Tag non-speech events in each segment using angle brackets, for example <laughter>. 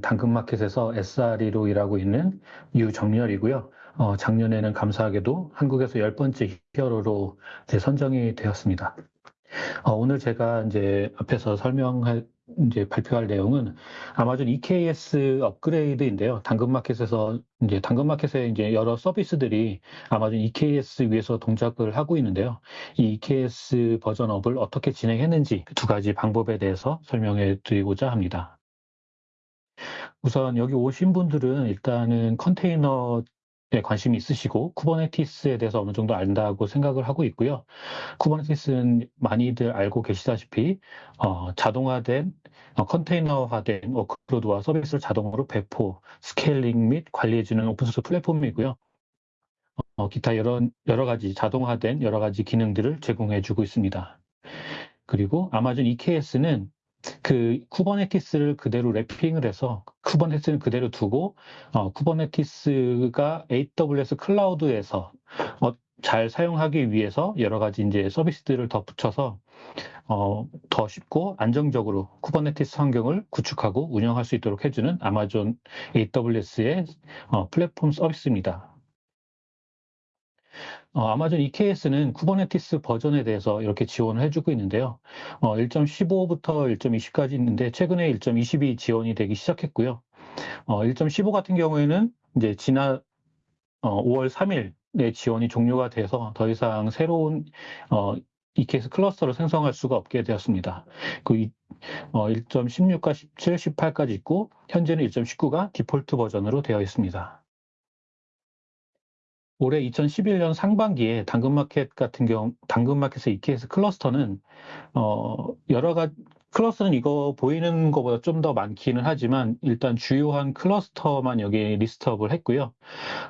당근마켓에서 SRE로 일하고 있는 유정렬이고요. 어, 작년에는 감사하게도 한국에서 열 번째 히어로로 선정이 되었습니다. 어, 오늘 제가 이제 앞에서 설명할 이제 발표할 내용은 아마존 EKS 업그레이드인데요. 당근마켓에서 이제 당근마켓에 이제 여러 서비스들이 아마존 EKS 위에서 동작을 하고 있는데요. 이 EKS 버전업을 어떻게 진행했는지 두 가지 방법에 대해서 설명해 드리고자 합니다. 우선 여기 오신 분들은 일단은 컨테이너 에 관심이 있으시고 Kubernetes에 대해서 어느 정도 안다고 생각을 하고 있고요. Kubernetes는 많이들 알고 계시다시피 어, 자동화된 어, 컨테이너화된 workload와 서비스를 자동으로 배포, scaling 및 관리해주는 오픈소스 플랫폼이고요. 어, 기타 여러, 여러 가지 자동화된 여러 가지 기능들을 제공해주고 있습니다. 그리고 아마존 EKS는 그 Kubernetes를 그대로 wrapping을 해서 Kubernetes는 그대로 두고 어, Kubernetes가 AWS 클라우드에서 어, 잘 사용하기 위해서 여러 가지 이제 서비스들을 더 붙여서 어, 더 쉽고 안정적으로 Kubernetes 환경을 구축하고 운영할 수 있도록 해주는 아마존 AWS의 어, 플랫폼 서비스입니다. 어, 아마존 EKS는 Kubernetes 버전에 대해서 이렇게 지원을 해주고 있는데요. 어, 1.15부터 1.20까지 있는데 최근에 1.20이 지원이 되기 시작했고요. 어, 1.15 같은 경우에는 이제 지난 어, 5월 3일에 지원이 종료가 돼서 더 이상 새로운 어, EKS 클러스터를 생성할 수가 없게 되었습니다. 그 어, 1.16과 17, 18까지 있고 현재는 1.19가 디폴트 버전으로 되어 있습니다. 올해 2011년 상반기에 당근마켓 같은 경우, 당근마켓의 EKS 클러스터는, 어, 여러 가지, 클러스터는 이거 보이는 것보다 좀 더 많기는 하지만, 일단 주요한 클러스터만 여기 list up을 했고요.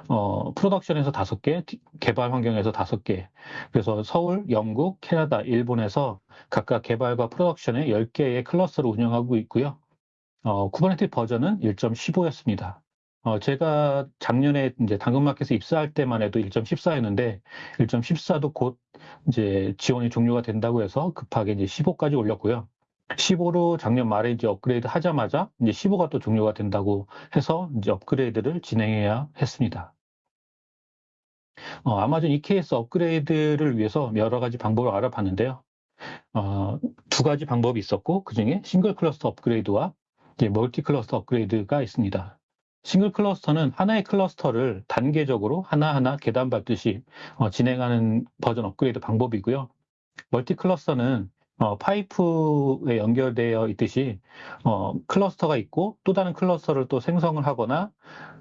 어, production에서 다섯 개, 개발 환경에서 다섯 개. 그래서 서울, 영국, 캐나다, 일본에서 각각 개발과 production에 10개의 클러스터를 운영하고 있고요. 어, Kubernetes 버전은 1.15였습니다. 어, 제가 작년에 이제 당근마켓에 입사할 때만 해도 1.14였는데 1.14도 곧 이제 지원이 종료가 된다고 해서 급하게 이제 15까지 올렸고요. 15로 작년 말에 이제 업그레이드 하자마자 이제 15가 또 종료가 된다고 해서 이제 업그레이드를 진행해야 했습니다. 어, 아마존 EKS 업그레이드를 위해서 여러 가지 방법을 알아봤는데요. 어, 두 가지 방법이 있었고 그 중에 싱글 클러스터 업그레이드와 멀티 클러스터 업그레이드가 있습니다. 싱글 클러스터는 하나의 클러스터를 단계적으로 하나하나 계단 밟듯이 어, 진행하는 버전 업그레이드 방법이고요. 멀티 클러스터는 어, 파이프에 연결되어 있듯이 어, 클러스터가 있고 또 다른 클러스터를 또 생성을 하거나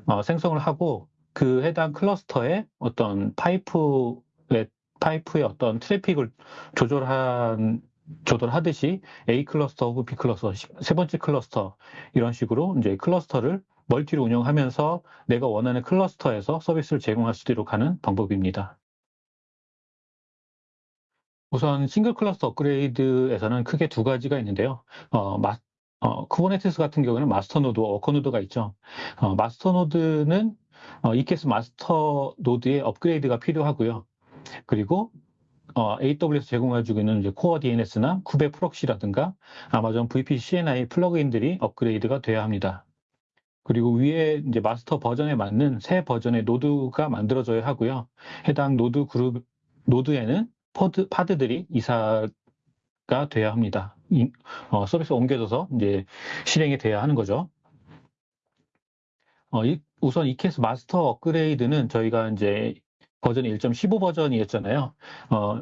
어, 생성을 하고 그 해당 클러스터의 어떤 파이프의 파이프의 어떤 트래픽을 조절한 조절하듯이 A 클러스터 혹은 B 클러스터, 세 번째 클러스터 이런 식으로 이제 클러스터를 멀티를 운영하면서 내가 원하는 클러스터에서 서비스를 제공할 수 있도록 하는 방법입니다. 우선 싱글 클러스터 업그레이드에서는 크게 두 가지가 있는데요. 어, 마, 어, Kubernetes 같은 경우는 마스터 노드, 워커 노드가 있죠. 어, 마스터 노드는 어, EKS 마스터 노드의 업그레이드가 필요하고요. 그리고 어, AWS 제공해주고 있는 이제 CoreDNS나 kube-proxy라든가 아마존 VPC CNI 플러그인들이 업그레이드가 돼야 합니다. 그리고 위에 이제 마스터 버전에 맞는 새 버전의 노드가 만들어져야 하고요. 해당 노드 그룹, 노드에는 pod, pod들이 이사가 돼야 합니다. 이, 어, 서비스가 옮겨져서 이제 실행이 돼야 하는 거죠. 어, 이, 우선 EKS 마스터 업그레이드는 저희가 이제 버전이 1.15 버전이었잖아요. 어,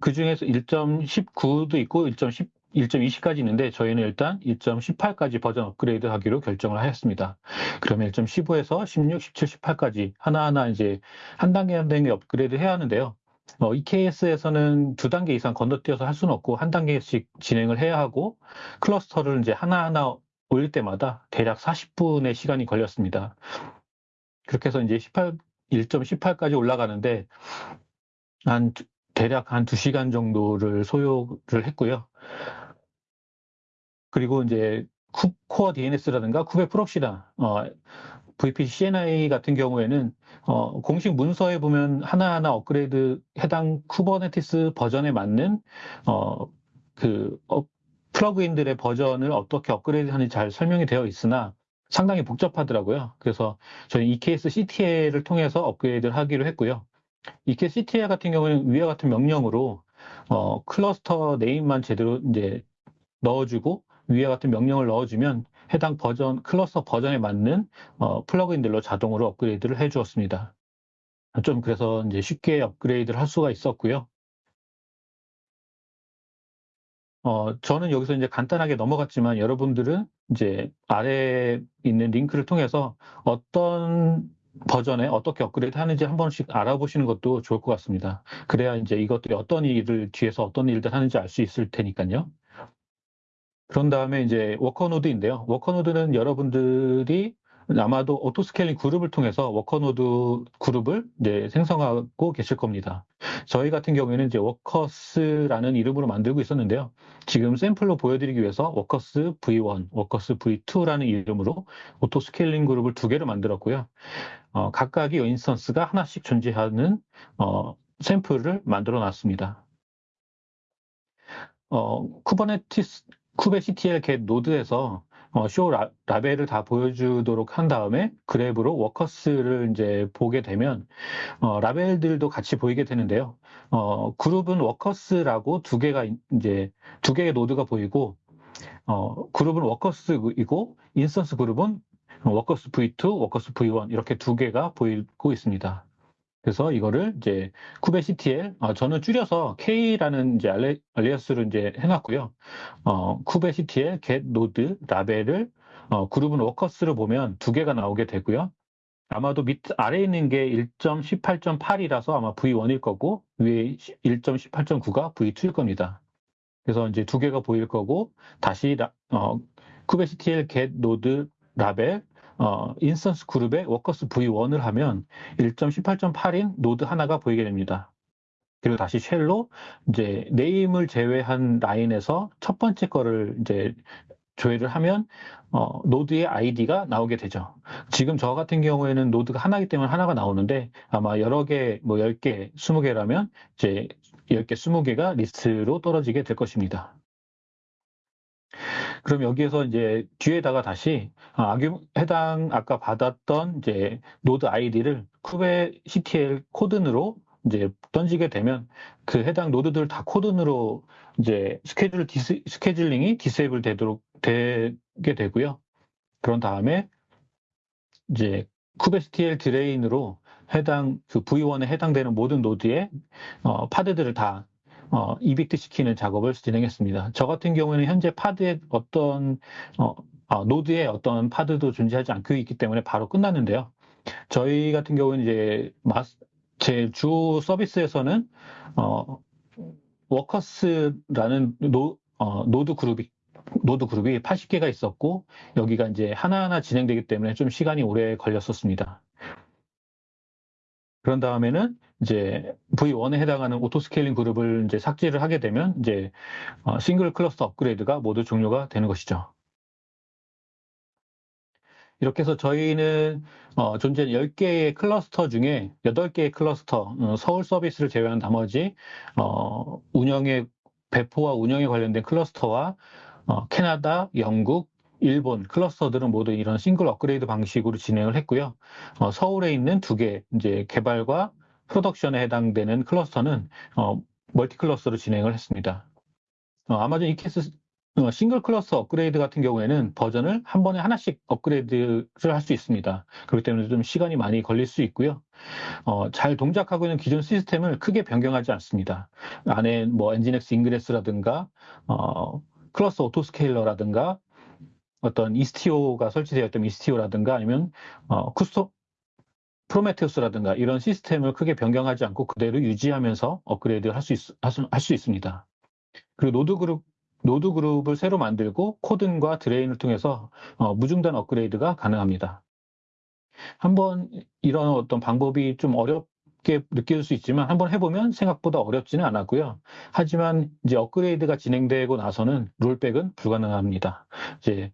그 중에서 1.19도 있고 1.10 1.20까지 있는데 저희는 일단 1.18까지 버전 업그레이드 하기로 결정을 하였습니다. 그러면 1.15에서 16, 17, 18까지 하나하나 이제 한 단계 한 단계 업그레이드 해야 하는데요. 어, EKS에서는 두 단계 이상 건너뛰어서 할 수는 없고 한 단계씩 진행을 해야 하고 클러스터를 이제 하나하나 올릴 때마다 대략 40분의 시간이 걸렸습니다. 그렇게 해서 이제 18, 1.18까지 올라가는데 한 대략 한 2시간 정도를 소요를 했고요. 그리고 이제 쿠, CoreDNS라든가 kube-proxy나 어, VPC CNI 같은 경우에는 어, 공식 문서에 보면 하나하나 업그레이드 해당 Kubernetes 버전에 맞는 어, 그 어, 플러그인들의 버전을 어떻게 업그레이드 하는지 잘 설명이 되어 있으나 상당히 복잡하더라고요. 그래서 저희 eksctl을 통해서 업그레이드를 하기로 했고요. eksctl 같은 경우는 위와 같은 명령으로 어, 클러스터 name만 제대로 이제 넣어주고 위와 같은 명령을 넣어주면 해당 버전 클러스터 버전에 맞는 어, 플러그인들로 자동으로 업그레이드를 해주었습니다. 좀 그래서 이제 쉽게 업그레이드를 할 수가 있었고요. 어, 저는 여기서 이제 간단하게 넘어갔지만 여러분들은 이제 아래에 있는 링크를 통해서 어떤 버전에 어떻게 업그레이드 하는지 한 번씩 알아보시는 것도 좋을 것 같습니다. 그래야 이제 이것들이 어떤 일을 뒤에서 어떤 일들 하는지 알 수 있을 테니까요. 그런 다음에 이제 worker노드인데요. worker노드는 여러분들이 아마도 auto scaling 그룹을 통해서 worker노드 그룹을 이제 생성하고 계실 겁니다. 저희 같은 경우에는 이제 workers라는 이름으로 만들고 있었는데요. 지금 샘플로 보여드리기 위해서 workers V1, workers V2라는 이름으로 auto scaling 그룹을 두 개를 만들었고요. 어, 각각의 instance가 하나씩 존재하는 어, 샘플을 만들어 놨습니다. 어, Kubernetes, kubectl get node에서 어, 쇼 라, 라벨을 다 보여주도록 한 다음에 grep으로 workers를 이제 보게 되면 어, 라벨들도 같이 보이게 되는데요. 어, 그룹은 workers라고 두 개가 이제 두 개의 노드가 보이고 어, 그룹은 워커스이고 인스턴스 그룹은 워커스 V2, 워커스 V1 이렇게 두 개가 보이고 있습니다. 그래서 이거를 이제 kubectl, 어, 저는 줄여서 K라는 이제 알레, alias를 이제 해놨고요. 어, kubectl, get node, 라벨을 어, 그룹은 workers를 보면 두 개가 나오게 되고요. 아마도 밑 아래에 있는 게 1.18.8이라서 아마 V1일 거고 위에 1.18.9가 V2일 겁니다. 그래서 이제 두 개가 보일 거고 다시 라, 어, kubectl get node 라벨 어, instance 그룹에 workers V1을 하면 1.18.8인 노드 하나가 보이게 됩니다. 그리고 다시 shell로 이제 name을 제외한 라인에서 첫 번째 거를 이제 조회를 하면 어, 노드의 아이디가 나오게 되죠. 지금 저 같은 경우에는 노드가 하나이기 때문에 하나가 나오는데 아마 여러 개, 뭐 10개, 20개라면 이제 10개, 20개가 리스트로 떨어지게 될 것입니다. 그럼 여기에서 이제 뒤에다가 다시 아규 해당 아까 받았던 이제 노드 아이디를 kubectl cordon으로 이제 던지게 되면 그 해당 노드들 다 cordon으로 이제 스케줄 디스, 스케줄링이 disable 되도록 되게 되고요. 그런 다음에 이제 kubectl drain으로 해당 그 V1에 해당되는 모든 노드의 어, pod들을 다 어, evict 시키는 작업을 진행했습니다. 저 같은 경우에는 현재 pod에 어떤 어, 어, 노드에 어떤 pod도 존재하지 않고 있기 때문에 바로 끝났는데요. 저희 같은 경우는 이제 제주 서비스에서는 어, workers라는 노, 어, 노드 그룹이 노드 그룹이 80개가 있었고 여기가 이제 하나하나 진행되기 때문에 좀 시간이 오래 걸렸었습니다. 그런 다음에는 이제 V1에 해당하는 auto scaling 그룹을 이제 삭제를 하게 되면 이제 어, 싱글 클러스터 업그레이드가 모두 종료가 되는 것이죠. 이렇게 해서 저희는 어, 전체 10개의 클러스터 중에 8개의 클러스터, 어, 서울 서비스를 제외한 나머지 어, 운영에 배포와 운영에 관련된 클러스터와 어, 캐나다, 영국, 일본 클러스터들은 모두 이런 싱글 업그레이드 방식으로 진행을 했고요. 어, 서울에 있는 두 개 이제 개발과 production에 해당되는 클러스터는 어, multi 클러스터로 진행을 했습니다. 어, 아마존 EKS 어, 싱글 클러스터 업그레이드 같은 경우에는 버전을 한 번에 하나씩 업그레이드를 할 수 있습니다. 그렇기 때문에 좀 시간이 많이 걸릴 수 있고요. 어, 잘 동작하고 있는 기존 시스템을 크게 변경하지 않습니다. 안에 뭐 Nginx Ingress라든가 어, cluster autoscaler라든가 어떤 Istio가 설치되어 있던 Istio라든가 아니면 어, 쿠스토 Prometheus라든가 이런 시스템을 크게 변경하지 않고 그대로 유지하면서 업그레이드 할수 할 수 있습니다. 그리고 노드 그룹 노드 그룹을 새로 만들고 cordon과 drain을 통해서 어, 무중단 업그레이드가 가능합니다. 한번 이런 어떤 방법이 좀 어렵게 느낄 수 있지만 한번 해보면 생각보다 어렵지는 않았고요. 하지만 이제 업그레이드가 진행되고 나서는 rollback은 불가능합니다. 이제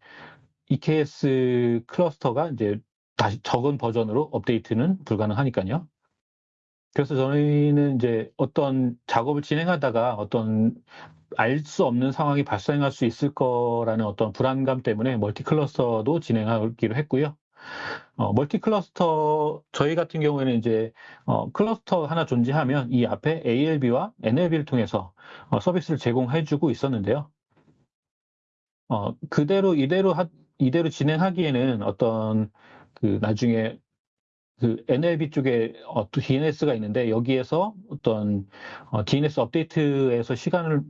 EKS 클러스터가 이제 다시 적은 버전으로 업데이트는 불가능하니까요. 그래서 저희는 이제 어떤 작업을 진행하다가 어떤 알 수 없는 상황이 발생할 수 있을 거라는 어떤 불안감 때문에 multi 클러스터도 진행하기로 했고요. 어, multi 클러스터 저희 같은 경우에는 이제 어, 클러스터 하나 존재하면 이 앞에 ALB와 NLB를 통해서 어, 서비스를 제공해주고 있었는데요. 어, 그대로 이대로 하, 이대로 진행하기에는 어떤 그 나중에 그 NLB 쪽에 어, DNS가 있는데 여기에서 어떤 어, DNS 업데이트에서 시간을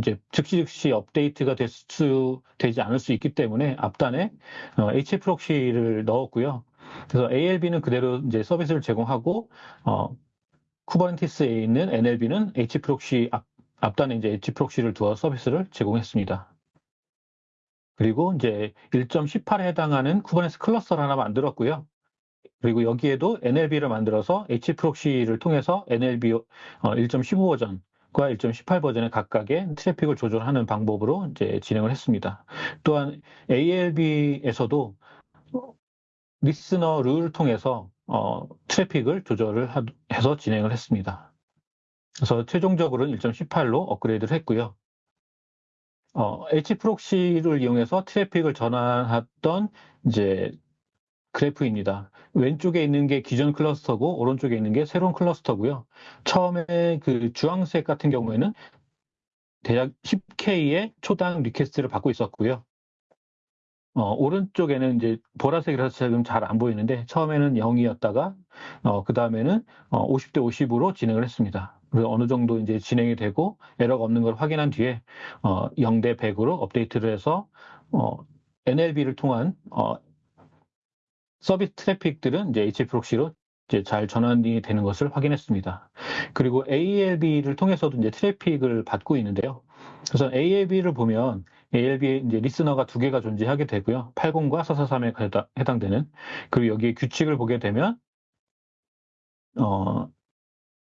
이제 즉시 즉시 업데이트가 될 수 되지 않을 수 있기 때문에 앞단에 어, HAProxy를 넣었고요. 그래서 ALB는 그대로 이제 서비스를 제공하고 어, Kubernetes에 있는 NLB는 HAProxy 앞, 앞단에 이제 HAProxy를 두어 서비스를 제공했습니다. 그리고 이제 1.18에 해당하는 Kubernetes 클러스터를 하나 만들었고요. 그리고 여기에도 NLB를 만들어서 HAProxy를 통해서 NLB 1.15 버전과 1.18 버전의 각각의 트래픽을 조절하는 방법으로 이제 진행을 했습니다. 또한 ALB에서도 listener rule을 통해서 어, 트래픽을 조절을 하, 해서 진행을 했습니다. 그래서 최종적으로는 1.18로 업그레이드를 했고요. 어, HAProxy를 이용해서 트래픽을 전환했던 이제 그래프입니다. 왼쪽에 있는 게 기존 클러스터고 오른쪽에 있는 게 새로운 클러스터고요. 처음에 그 주황색 같은 경우에는 대략 10K의 초당 request를 받고 있었고요. 어, 오른쪽에는 이제 보라색이라서 지금 잘 안 보이는데 처음에는 0이었다가 어, 그 다음에는 어, 50대 50으로 진행을 했습니다. 그래서 어느 정도 이제 진행이 되고 에러가 없는 걸 확인한 뒤에 어, 0대 100으로 업데이트를 해서 어, NLB를 통한 어, 서비스 트래픽들은 이제 HAProxy로 이제 잘 전환이 되는 것을 확인했습니다. 그리고 ALB를 통해서도 이제 트래픽을 받고 있는데요. 그래서 ALB를 보면 ALB 이제 listener가 두 개가 존재하게 되고요. 80과 443에 해당되는 그리고 여기에 규칙을 보게 되면 어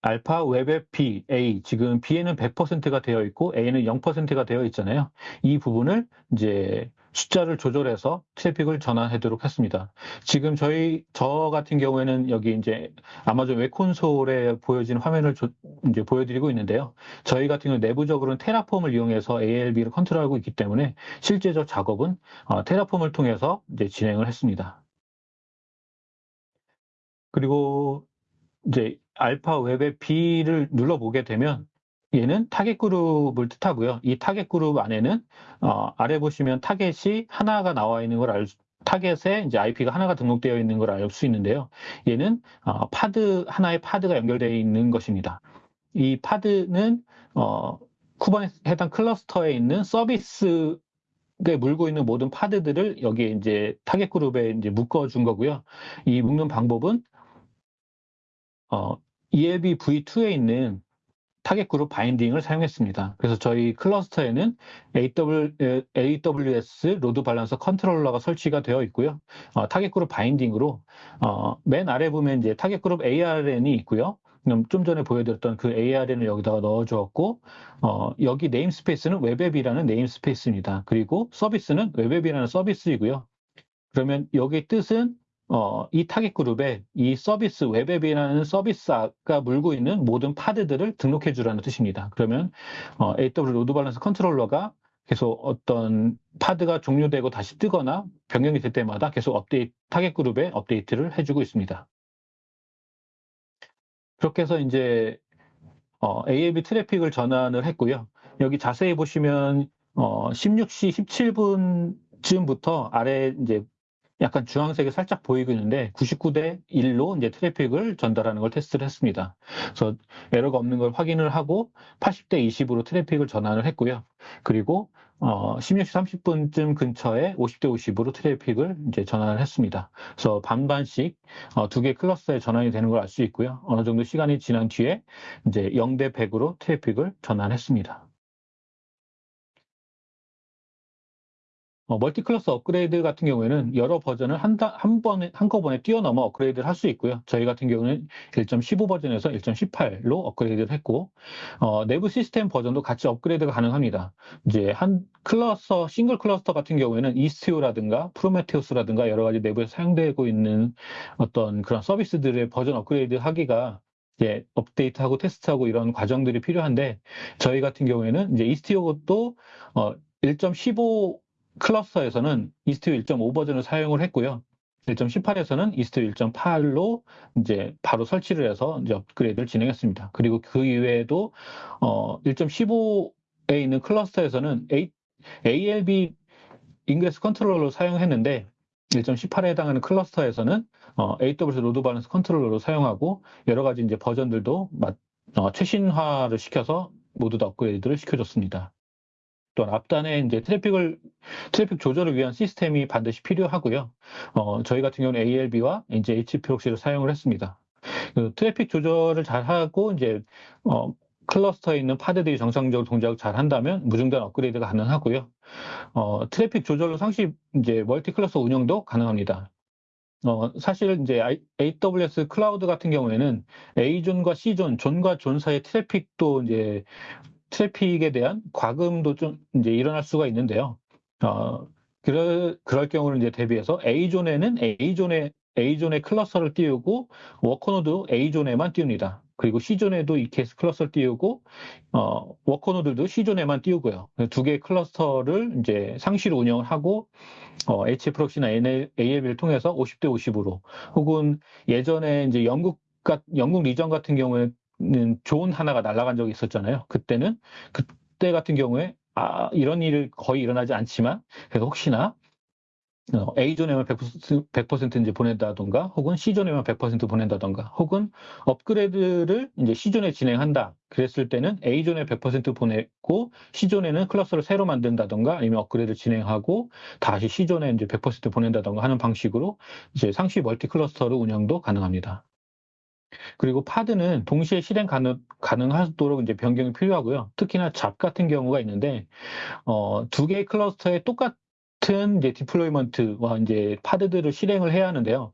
alpha web의 B, A 지금 B에는 100%가 되어 있고 A는 0%가 되어 있잖아요. 이 부분을 이제 숫자를 조절해서 트래픽을 전환하도록 했습니다. 지금 저희 저 같은 경우에는 여기 이제 Amazon web console에 보여진 화면을 조, 이제 보여드리고 있는데요. 저희 같은 경우 내부적으로는 Terraform을 이용해서 ALB를 컨트롤하고 있기 때문에 실제적 작업은 어, Terraform을 통해서 이제 진행을 했습니다. 그리고 이제 alpha web의 B를 눌러보게 되면 얘는 target group을 뜻하고요. 이 target group 안에는 어, 아래 보시면 타겟이 하나가 나와 있는 걸알 수, 타겟에 이제 IP가 하나가 등록되어 있는 걸 알 수 있는데요. 얘는 어, pod 하나의 pod가 연결되어 있는 것입니다. 이 pod는 어, Kubernetes 해당 cluster에 있는 서비스 에 물고 있는 모든 pod들을 여기에 이제 target group에 이제 묶어 준 거고요. 이 묶는 방법은 어, ELB V2에 있는 target group binding을 사용했습니다. 그래서 저희 cluster에는 AWS load balancer controller가 설치가 되어 있고요. 어, target group binding으로 어, 맨 아래 보면 이제 target group ARN이 있고요. 좀 전에 보여드렸던 그 ARN을 여기다가 넣어주었고 어, 여기 네임스페이스는 web app이라는 네임스페이스입니다. 그리고 서비스는 웹앱이라는 서비스이고요. 그러면 여기 뜻은 어, 이 target group에 이 서비스, web app이라는 서비스가 물고 있는 모든 pod들을 등록해 주라는 뜻입니다. 그러면 어, AW 로드 밸런스 컨트롤러가 계속 어떤 pod가 종료되고 다시 뜨거나 변경이 될 때마다 계속 업데이트, target group에 업데이트를 해주고 있습니다. 그렇게 해서 이제 어, ALB 트래픽을 전환을 했고요. 여기 자세히 보시면 어, 16시 17분쯤부터 아래 이제 약간 주황색이 살짝 보이고 있는데 99대 1로 이제 트래픽을 전달하는 걸 테스트를 했습니다. 그래서 에러가 없는 걸 확인을 하고 80대 20으로 트래픽을 전환을 했고요. 그리고 어, 16시 30분쯤 근처에 50대 50으로 트래픽을 이제 전환을 했습니다. 그래서 반반씩 어, 두 개 cluster에 전환이 되는 걸 알 수 있고요. 어느 정도 시간이 지난 뒤에 이제 0대 100으로 트래픽을 전환했습니다. 어, multi-cluster 업그레이드 같은 경우에는 여러 버전을 한, 한 번에, 한꺼번에 뛰어넘어 업그레이드를 할 수 있고요. 저희 같은 경우는 1.15 버전에서 1.18로 업그레이드를 했고, 어, 내부 시스템 버전도 같이 업그레이드가 가능합니다. 이제 한 cluster, single cluster 같은 경우에는 Istio라든가 Prometheus라든가 여러 가지 내부에 사용되고 있는 어떤 그런 서비스들의 버전 업그레이드 하기가 이제 업데이트하고 테스트하고 이런 과정들이 필요한데 저희 같은 경우에는 이제 Istio도 어, 1.15 cluster에서는 Istio 1.5 버전을 사용을 했고요. 1.18에서는 Istio 1.8로 이제 바로 설치를 해서 이제 업그레이드를 진행했습니다. 그리고 그 이외에도 어, 1.15에 있는 cluster에서는 A, ALB ingress controller로 사용했는데 1.18에 해당하는 cluster에서는 어, AWS load balancer controller로 사용하고 여러 가지 이제 버전들도 어, 최신화를 시켜서 모두 다 업그레이드를 시켜줬습니다. 또한 앞단에 이제 트래픽을 트래픽 조절을 위한 시스템이 반드시 필요하고요. 어, 저희 같은 경우는 ALB와 이제 HAProxy를 사용을 했습니다. 그 트래픽 조절을 잘 하고 이제 어, cluster에 있는 pod들이 정상적으로 동작을 잘 한다면 무중단 업그레이드가 가능하고요. 어, 트래픽 조절로 상시 이제 multi cluster 운영도 가능합니다. 어, 사실 이제 AWS 클라우드 같은 경우에는 A존과 C존, 존과 존 사이의 트래픽도 이제 트래픽에 대한 과금도 좀 이제 일어날 수가 있는데요. 어, 그럴, 그럴 경우를 이제 대비해서 A존에는 A존에 A존의 cluster를 띄우고 워커노드 A존에만 띄웁니다. 그리고 C존에도 이 케이스 클러스터를 띄우고 어, 워커노들도 C존에만 띄우고요. 두 개의 클러스터를 이제 상시로 운영을 하고 어, HAProxy나 ALB를 통해서 50대 50으로 혹은 예전에 이제 영국 영국 region 같은 경우에 는 좋은 하나가 날아간 적이 있었잖아요. 그때는 그때 같은 경우에 아, 이런 일을 거의 일어나지 않지만 그래서 혹시나 어, A존에만 100%, 100% 이제 보낸다던가, 혹은 C존에만 100% 보낸다던가, 혹은 업그레이드를 이제 C존에 진행한다. 그랬을 때는 A존에 100% 보내고, C존에는 클러스를 새로 만든다던가, 아니면 업그레이드 진행하고, 다시 C존에 이제 100% 보낸다던가 하는 방식으로 이제 상시 multi cluster를 운영도 가능합니다. 그리고 pod는 동시에 실행 가능, 가능하도록 이제 변경이 필요하고요. 특히나 job 같은 경우가 있는데, 어, 두 개의 cluster에 똑같 같은 이제 deployment와 이제 pod들을 실행을 해야 하는데요.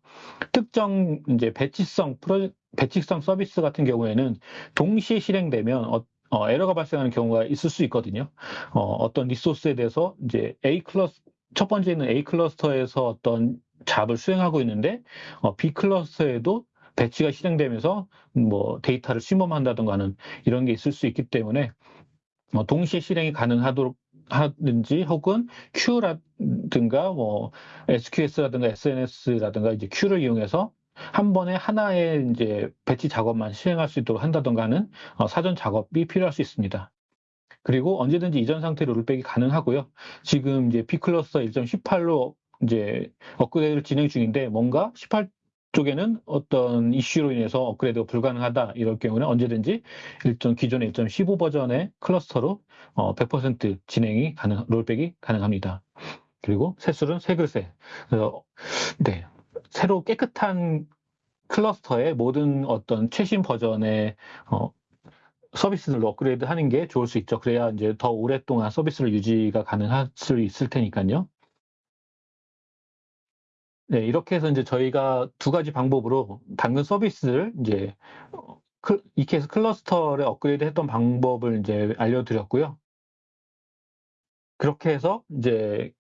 특정 이제 배치성 프로 배치성 서비스 같은 경우에는 동시에 실행되면 어, 어, 에러가 발생하는 경우가 있을 수 있거든요. 어, 떤 resource에 대해서 이제 A 클러스 첫 번째는 A 클러스터에서 어떤 job을 수행하고 있는데 어, B 클러스터에도 batch가 실행되면서 뭐 데이터를 실험한다던가 하는 이런 게 있을 수 있기 때문에 어, 동시에 실행이 가능하도록 하든지 혹은 queue라든가 뭐 SQS라든가 SNS라든가 이제 queue를 이용해서 한 번에 하나의 이제 batch 작업만 실행할 수 있도록 한다던가 하는 어, 사전 작업이 필요할 수 있습니다. 그리고 언제든지 이전 상태로 롤백이 가능하고요. 지금 이제 B클러스터 1.18로 이제 업그레이드를 진행 중인데 뭔가 18 쪽에는 어떤 이슈로 인해서 업그레이드가 불가능하다 이럴 경우는 언제든지 일정 기존의 1.15 버전의 클러스터로 어, 100% 진행이 가능, 롤백이 가능합니다. 그리고 새술은 새 글쎄. 그래서 네 새로 깨끗한 클러스터의 모든 어떤 최신 버전의 어, 서비스들로 업그레이드 하는 게 좋을 수 있죠. 그래야 이제 더 오랫동안 서비스를 유지가 가능할 수 있을 테니까요. 네, 이렇게 해서 이제 저희가 두 가지 방법으로 당근 서비스를 이제 EKS 클러스터를 업그레이드 했던 방법을 이제 알려드렸고요. 그렇게 해서 이제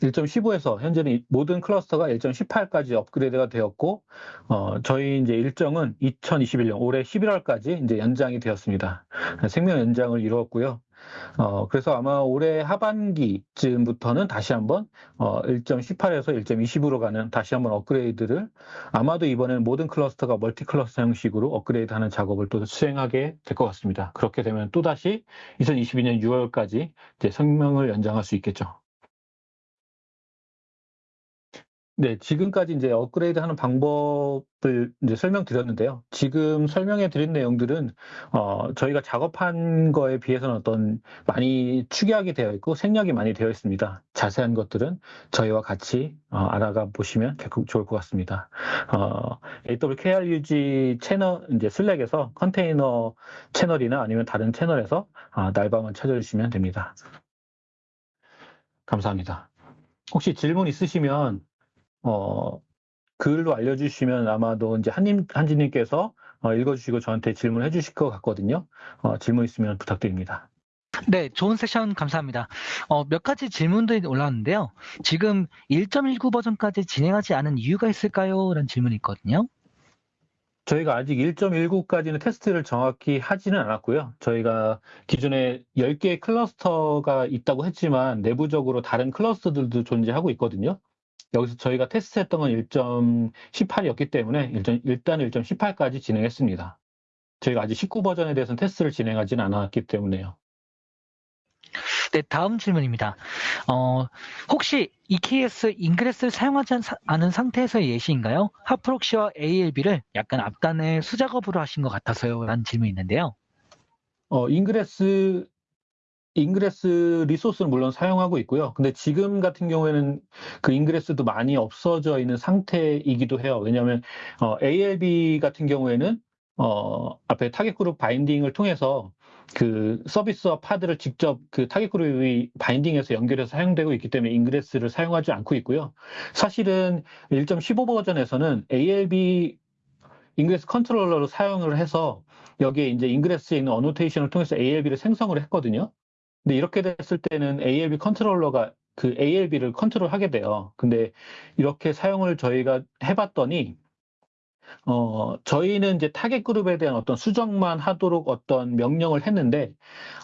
1.15에서 현재는 모든 클러스터가 1.18까지 업그레이드가 되었고, 어, 저희 이제 일정은 2021년 올해 11월까지 이제 연장이 되었습니다. 생명 연장을 이루었고요. 어, 그래서 아마 올해 하반기쯤부터는 다시 한번 어, 1.18에서 1.20으로 가는 다시 한번 업그레이드를 아마도 이번에는 모든 클러스터가 멀티 클러스터 형식으로 업그레이드하는 작업을 또 수행하게 될 것 같습니다. 그렇게 되면 또 다시 2022년 6월까지 이제 성명을 연장할 수 있겠죠. 네, 지금까지 이제 업그레이드 하는 방법을 이제 설명드렸는데요. 지금 설명해 드린 내용들은, 어, 저희가 작업한 거에 비해서는 어떤 많이 축약이 되어 있고 생략이 많이 되어 있습니다. 자세한 것들은 저희와 같이 어, 알아가 보시면 좋을 것 같습니다. 어, AWKRUG 채널, 이제 슬랙에서 컨테이너 채널이나 아니면 다른 채널에서 어, 날방을 찾아주시면 됩니다. 감사합니다. 혹시 질문 있으시면 어, 글로 알려주시면 아마도 이제 한님, 한지님께서 어, 읽어주시고 저한테 질문해 주실 것 같거든요. 어, 질문 있으면 부탁드립니다. 네, 좋은 세션 감사합니다. 어, 몇 가지 질문들이 올라왔는데요. 지금 1.19 버전까지 진행하지 않은 이유가 있을까요? 라는 질문이 있거든요. 저희가 아직 1.19까지는 테스트를 정확히 하지는 않았고요. 저희가 기존에 10개의 클러스터가 있다고 했지만 내부적으로 다른 클러스터들도 존재하고 있거든요. 여기서 저희가 테스트했던 건 1.18이었기 때문에 일단, 일단 1.18까지 진행했습니다. 저희가 아직 19 버전에 대해서는 테스트를 진행하지는 않았기 때문에요. 네, 다음 질문입니다. 어, 혹시 EKS ingress를 사용하지 않은 상태에서의 예시인가요? HAProxy와 ALB를 약간 앞단에 수작업으로 하신 것 같아서요. 라는 질문이 있는데요. 어, ingress ingress resource는 물론 사용하고 있고요. 근데 지금 같은 경우에는 그 ingress도 많이 없어져 있는 상태이기도 해요. 왜냐하면 어, ALB 같은 경우에는 어, 앞에 target group binding을 통해서 그 서비스와 pod를 직접 그 target group에 binding해서 연결해서 사용되고 있기 때문에 ingress를 사용하지 않고 있고요. 사실은 1.15 버전에서는 ALB ingress controller로 사용을 해서 여기에 이제 ingress에 있는 annotation을 통해서 ALB를 생성을 했거든요. 근데 이렇게 됐을 때는 ALB 컨트롤러가 그 ALB를 컨트롤하게 돼요. 근데 이렇게 사용을 저희가 해봤더니 어, 저희는 이제 target group에 대한 어떤 수정만 하도록 어떤 명령을 했는데,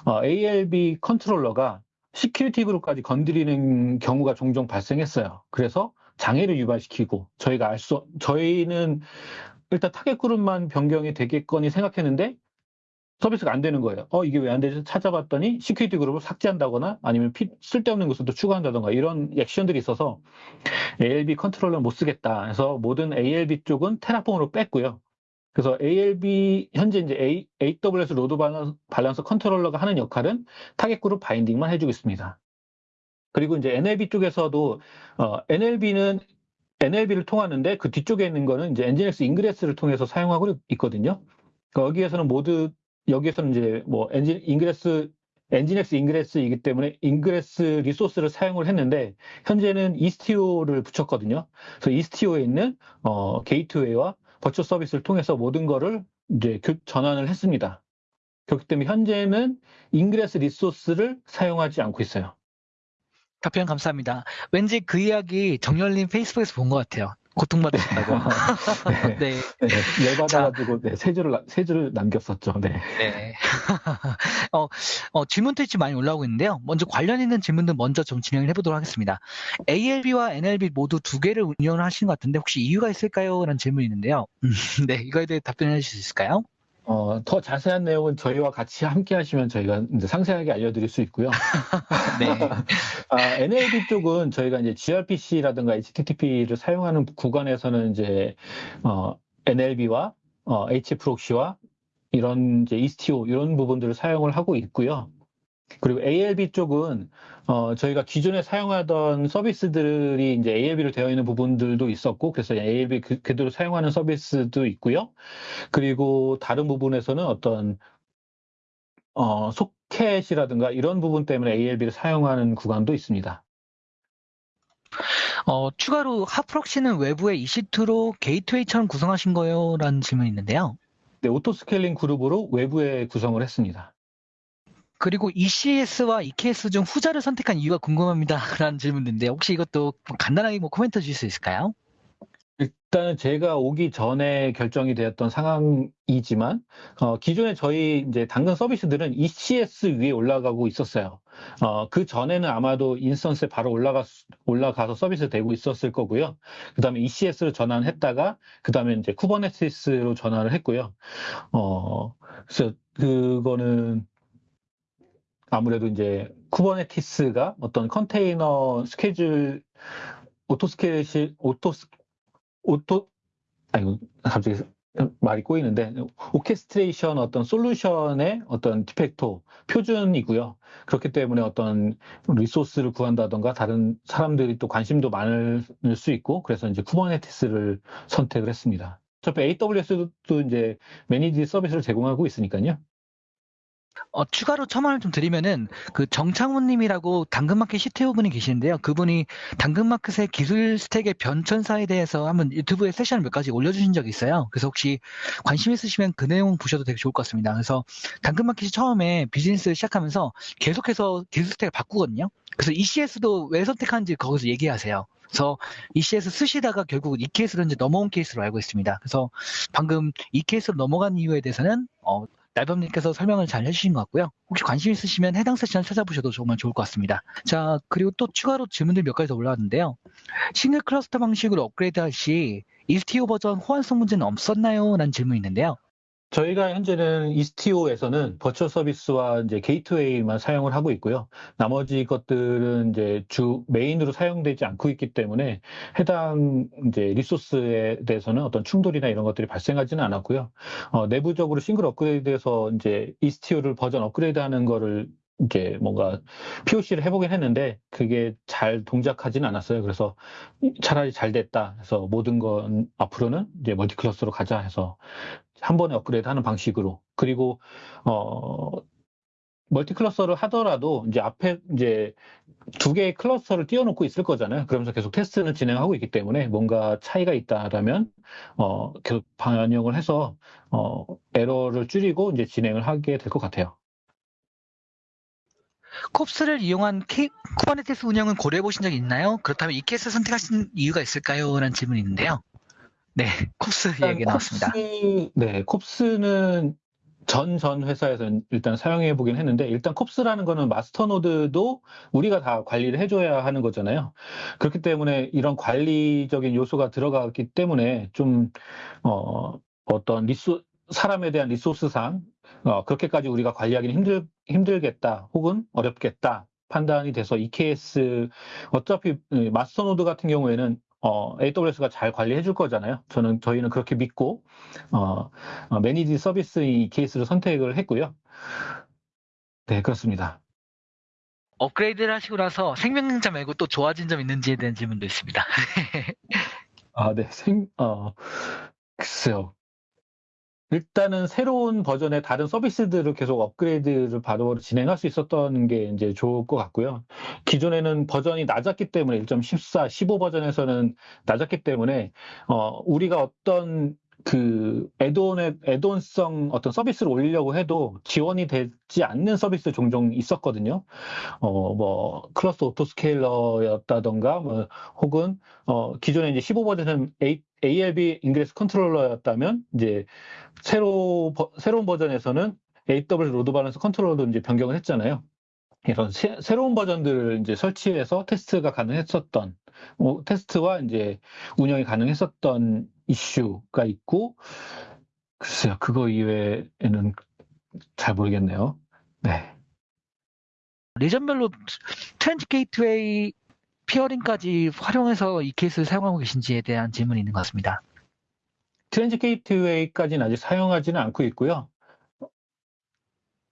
어, ALB 컨트롤러가 security group까지 건드리는 경우가 종종 발생했어요. 그래서 장애를 유발시키고, 저희가 알 수, 저희는 일단 target group만 변경이 되겠거니 생각했는데, 서비스가 안 되는 거예요. 어, 이게 왜 안 되지? 찾아봤더니 security group을 삭제한다거나 아니면 피, 쓸데없는 것을 또 추가한다던가 이런 액션들이 있어서 ALB controller 못 쓰겠다. 해서 모든 ALB 쪽은 Terraform으로 뺐고요. 그래서 ALB 현재 이제 A, AWS Load Balancer Controller가 하는 역할은 target group binding만 해주고 있습니다. 그리고 이제 NLB 쪽에서도 어, NLB는 NLB를 통하는데 그 뒤쪽에 있는 거는 이제 NGINX ingress를 통해서 사용하고 있거든요. 여기에서는 모두 여기에서는 이제 뭐 엔진 ingress NGINX ingress이기 때문에 ingress resource를 사용을 했는데 현재는 Istio를 붙였거든요. 그래서 Istio에 있는 어, gateway와 virtual service를 통해서 모든 거를 이제 전환을 했습니다. 그렇기 때문에 현재는 ingress resource를 사용하지 않고 있어요. 답변 감사합니다. 왠지 그 이야기 정열님 페이스북에서 본 것 같아요. 고통받으신다고. <laughs> 네. 네. 네. 열받아가지고 네, 세 줄을 세 줄을 남겼었죠. 네. 네. <laughs> 어, 어, 질문 트위치 많이 올라오고 있는데요. 먼저 관련 있는 질문들 먼저 좀 진행을 해보도록 하겠습니다. ALB와 NLB 모두 두 개를 운영을 하시는 것 같은데 혹시 이유가 있을까요? 라는 질문이 있는데요. 네, 이거에 대해 답변해 주실 수 있을까요? 어, 더 자세한 내용은 저희와 같이 함께 하시면 저희가 이제 상세하게 알려드릴 수 있고요. <laughs> 네. <laughs> 아, NLB 쪽은 저희가 이제 gRPC라든가 HTTP를 사용하는 구간에서는 이제, 어, NLB와 어, HProxy와 이런 이제 ESTO 이런 부분들을 사용을 하고 있고요. 그리고 ALB 쪽은 어, 저희가 기존에 사용하던 서비스들이 이제 ALB로 되어 있는 부분들도 있었고, 그래서 ALB 그, 그대로 사용하는 서비스도 있고요. 그리고 다른 부분에서는 어떤 어, 소켓이라든가 이런 부분 때문에 ALB를 사용하는 구간도 있습니다. 어, 추가로 HAProxy는 외부에 EC2로 gateway처럼 구성하신 거예요? 라는 질문이 있는데요. 네, auto scaling group으로 외부에 구성을 했습니다. 그리고 ECS와 EKS 중 후자를 선택한 이유가 궁금합니다. <laughs> 라는 질문인데 혹시 이것도 간단하게 뭐 코멘트 주실 수 있을까요? 일단은 제가 오기 전에 결정이 되었던 상황이지만 어, 기존에 저희 이제 당근 서비스들은 ECS 위에 올라가고 있었어요. 어, 그 전에는 아마도 instance에 바로 올라가 올라가서 서비스 되고 있었을 거고요. 그다음에 ECS로 전환했다가 그다음에 이제 Kubernetes로 전환을 했고요. 어, 그래서 그거는 아무래도 이제 Kubernetes가 어떤 컨테이너 스케줄 auto scale auto auto 아이고 갑자기 말이 꼬이는데 orchestration 어떤 솔루션의 어떤 de facto 표준이고요. 그렇기 때문에 어떤 resource를 구한다던가 다른 사람들이 또 관심도 많을 수 있고 그래서 이제 Kubernetes를 선택을 했습니다. 어차피 AWS도 이제 managed service를 제공하고 있으니까요. 어, 추가로 첨언을 좀 드리면은 그 정창훈님이라고 당근마켓 CTO 분이 계시는데요. 그분이 당근마켓의 기술 스택의 변천사에 대해서 한번 유튜브에 세션을 몇 가지 올려주신 적이 있어요. 그래서 혹시 관심 있으시면 그 내용 보셔도 되게 좋을 것 같습니다. 그래서 당근마켓이 처음에 비즈니스 시작하면서 계속해서 기술 스택을 바꾸거든요. 그래서 ECS도 왜 선택하는지 거기서 얘기하세요. 그래서 ECS 쓰시다가 결국 EKS로 이제 넘어온 케이스로 알고 있습니다. 그래서 방금 EKS로 넘어간 이유에 대해서는 어, 날밤님께서 설명을 잘 해주신 것 같고요. 혹시 관심 있으시면 해당 세션을 찾아보셔도 정말 좋을 것 같습니다. 자, 그리고 또 추가로 질문들 몇 가지 더 올라왔는데요. 싱글 클러스터 방식으로 업그레이드 할시 Istio 버전 호환성 문제는 없었나요? 라는 질문이 있는데요. 저희가 현재는 Istio에서는 virtual service와 이제 gateway만 사용을 하고 있고요. 나머지 것들은 이제 주 메인으로 사용되지 않고 있기 때문에 해당 이제 리소스에 대해서는 어떤 충돌이나 이런 것들이 발생하지는 않았고요. 어, 내부적으로 싱글 업그레이드에서 이제 Istio를 버전 업그레이드하는 거를 이제 뭔가 POC를 해보긴 했는데 그게 잘 동작하지는 않았어요. 그래서 차라리 잘 됐다 해서 모든 건 앞으로는 이제 multi cluster로 가자 해서 한 번에 업그레이드 하는 방식으로. 그리고, 어, multi cluster를 하더라도 이제 앞에 이제 두 개의 클러스터를 띄워놓고 있을 거잖아요. 그러면서 계속 테스트는 진행하고 있기 때문에 뭔가 차이가 있다라면, 어, 계속 반영을 해서, 어, 에러를 줄이고 이제 진행을 하게 될 것 같아요. kOps를 이용한 K, Kubernetes 운영은 고려해 보신 적 있나요? 그렇다면 EKS 선택하신 이유가 있을까요? 라는 질문이 있는데요. 네, kOps 이야기 나왔습니다. kOps, 네, kOps는 전 전 회사에서 일단 사용해 보긴 했는데 일단 kOps라는 거는 master node도 우리가 다 관리를 해줘야 하는 거잖아요. 그렇기 때문에 이런 관리적인 요소가 들어가기 때문에 좀 어, 어떤 리소 사람에 대한 resource상 어, 그렇게까지 우리가 관리하기는 힘들 힘들겠다 혹은 어렵겠다 판단이 돼서 EKS 어차피 master node 같은 경우에는 어, AWS가 잘 관리해 줄 거잖아요. 저는 저희는 그렇게 믿고 어, 어, managed service EKS를 선택을 했고요. 네, 그렇습니다. 업그레이드를 하시고 나서 생명 연장 말고 또 좋아진 점 있는지에 대한 질문도 있습니다. <laughs> 아, 네. 생, 어, 글쎄요. 일단은 새로운 버전의 다른 서비스들을 계속 업그레이드를 바로 진행할 수 있었던 게 이제 좋을 것 같고요. 기존에는 버전이 낮았기 때문에 1.14, 15 버전에서는 낮았기 때문에 어 우리가 어떤 그 add-on의 add-on성 어떤 서비스를 올리려고 해도 지원이 되지 않는 서비스 종종 있었거든요. 어 뭐 Cluster Autoscaler였다던가 뭐 혹은 어 기존에 이제 15 버전은 A, ALB Ingress Controller였다면 이제 새로 새로운 버전에서는 AWS Load Balancer Controller로 이제 변경을 했잖아요. 이런 새, 로운 버전들을 이제 설치해서 테스트가 가능했었던 뭐, 테스트와 이제 운영이 가능했었던 이슈가 있고 글쎄요 그거 이외에는 잘 모르겠네요. 네. region별로 Transit Gateway peering까지 활용해서 EKS를 사용하고 계신지에 대한 질문이 있는 것 같습니다. Transit Gateway까지는 아직 사용하지는 않고 있고요.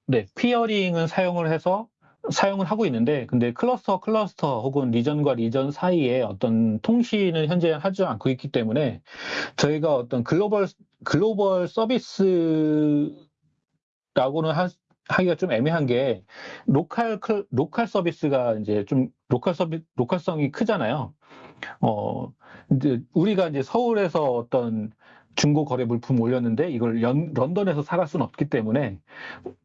네, peering은 사용을 해서 사용을 하고 있는데, 근데 클러스터 클러스터 혹은 region과 region 사이에 어떤 통신을 현재 하지 않고 있기 때문에 저희가 어떤 글로벌 글로벌 서비스라고는 하, 하기가 좀 애매한 게 로컬 로컬 서비스가 이제 좀 로컬 서비 로컬성이 크잖아요. 어 이제 우리가 이제 서울에서 어떤 중고 거래 물품 올렸는데 이걸 연, 런던에서 사갈 수는 없기 때문에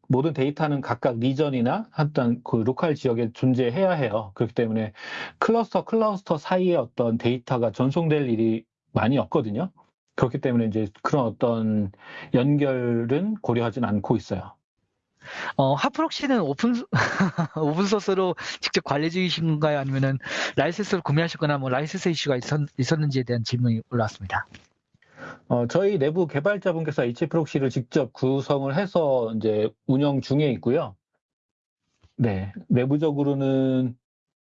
모든 데이터는 각각 region이나 어떤 그 로컬 지역에 존재해야 해요. 그렇기 때문에 클러스터 클러스터 사이에 어떤 데이터가 전송될 일이 많이 없거든요. 그렇기 때문에 이제 그런 어떤 연결은 고려하진 않고 있어요. 어, HAProxy는 open, <laughs> open source로 직접 관리 중이신가요? 아니면은 라이센스를 구매하셨거나 뭐 라이센스 이슈가 있었, 있었는지에 대한 질문이 올라왔습니다. 어, 저희 내부 개발자분께서 HAProxy를 직접 구성을 해서 이제 운영 중에 있고요. 네, 내부적으로는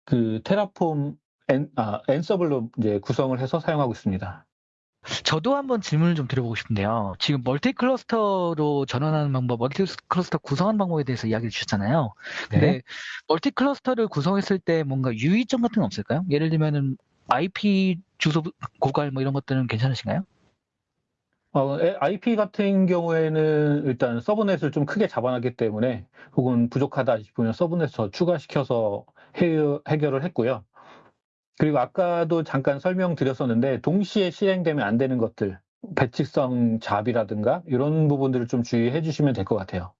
그 Terraform 엔, 아, Ansible로 이제 구성을 해서 사용하고 있습니다. 저도 한번 질문을 좀 드려보고 싶은데요. 지금 multi cluster로 전환하는 방법, multi cluster 구성하는 방법에 대해서 이야기를 주셨잖아요. 근데 네. multi cluster를 구성했을 때 뭔가 유의점 같은 건 없을까요? 예를 들면은 IP 주소 고갈 뭐 이런 것들은 괜찮으신가요? 어, IP 같은 경우에는 일단 subnet을 좀 크게 잡아놨기 때문에 혹은 부족하다 싶으면 subnet 더 추가시켜서 해결을 했고요. 그리고 아까도 잠깐 설명드렸었는데 동시에 실행되면 안 되는 것들, batch성 job이라든가 이런 부분들을 좀 주의해 주시면 될 것 같아요.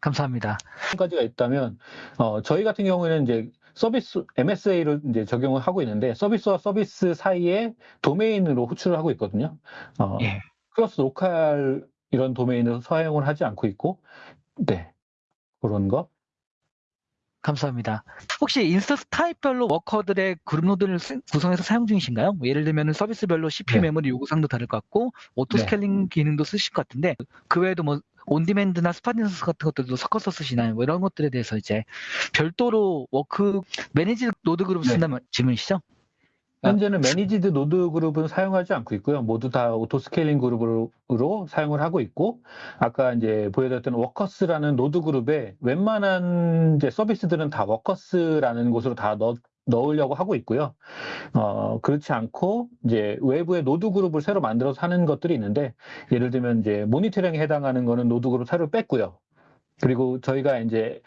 감사합니다. 한 가지가 있다면 어, 저희 같은 경우에는 이제 서비스 MSA를 이제 적용을 하고 있는데 서비스와 서비스 사이에 도메인으로 호출을 하고 있거든요. 어, 예. cluster local 이런 도메인을 사용을 하지 않고 있고, 네 그런 거. 감사합니다. 혹시 instance type별로 worker들의 그룹 node를 쓰- 구성해서 사용 중이신가요? 뭐 예를 들면 서비스별로 CPU 네. 메모리 요구사항도 다를 것 같고 auto 네. scaling 기능도 쓰실 것 같은데 그 외에도 뭐 on-demand나 spot instance 같은 것들도 섞어서 쓰시나요? 뭐 이런 것들에 대해서 이제 별도로 worker managed node group을 네. 쓴다는 질문이시죠? 현재는 managed node group은 사용하지 않고 있고요. 모두 다 auto scaling group으로 사용을 하고 있고, 아까 이제 보여드렸던 workers라는 노드 그룹에 웬만한 이제 서비스들은 다 workers라는 곳으로 다 넣, 넣으려고 하고 있고요. 어, 그렇지 않고, 이제 외부에 노드 그룹을 새로 만들어서 하는 것들이 있는데, 예를 들면 이제 모니터링에 해당하는 거는 노드 그룹 새로 뺐고요. 그리고 저희가 이제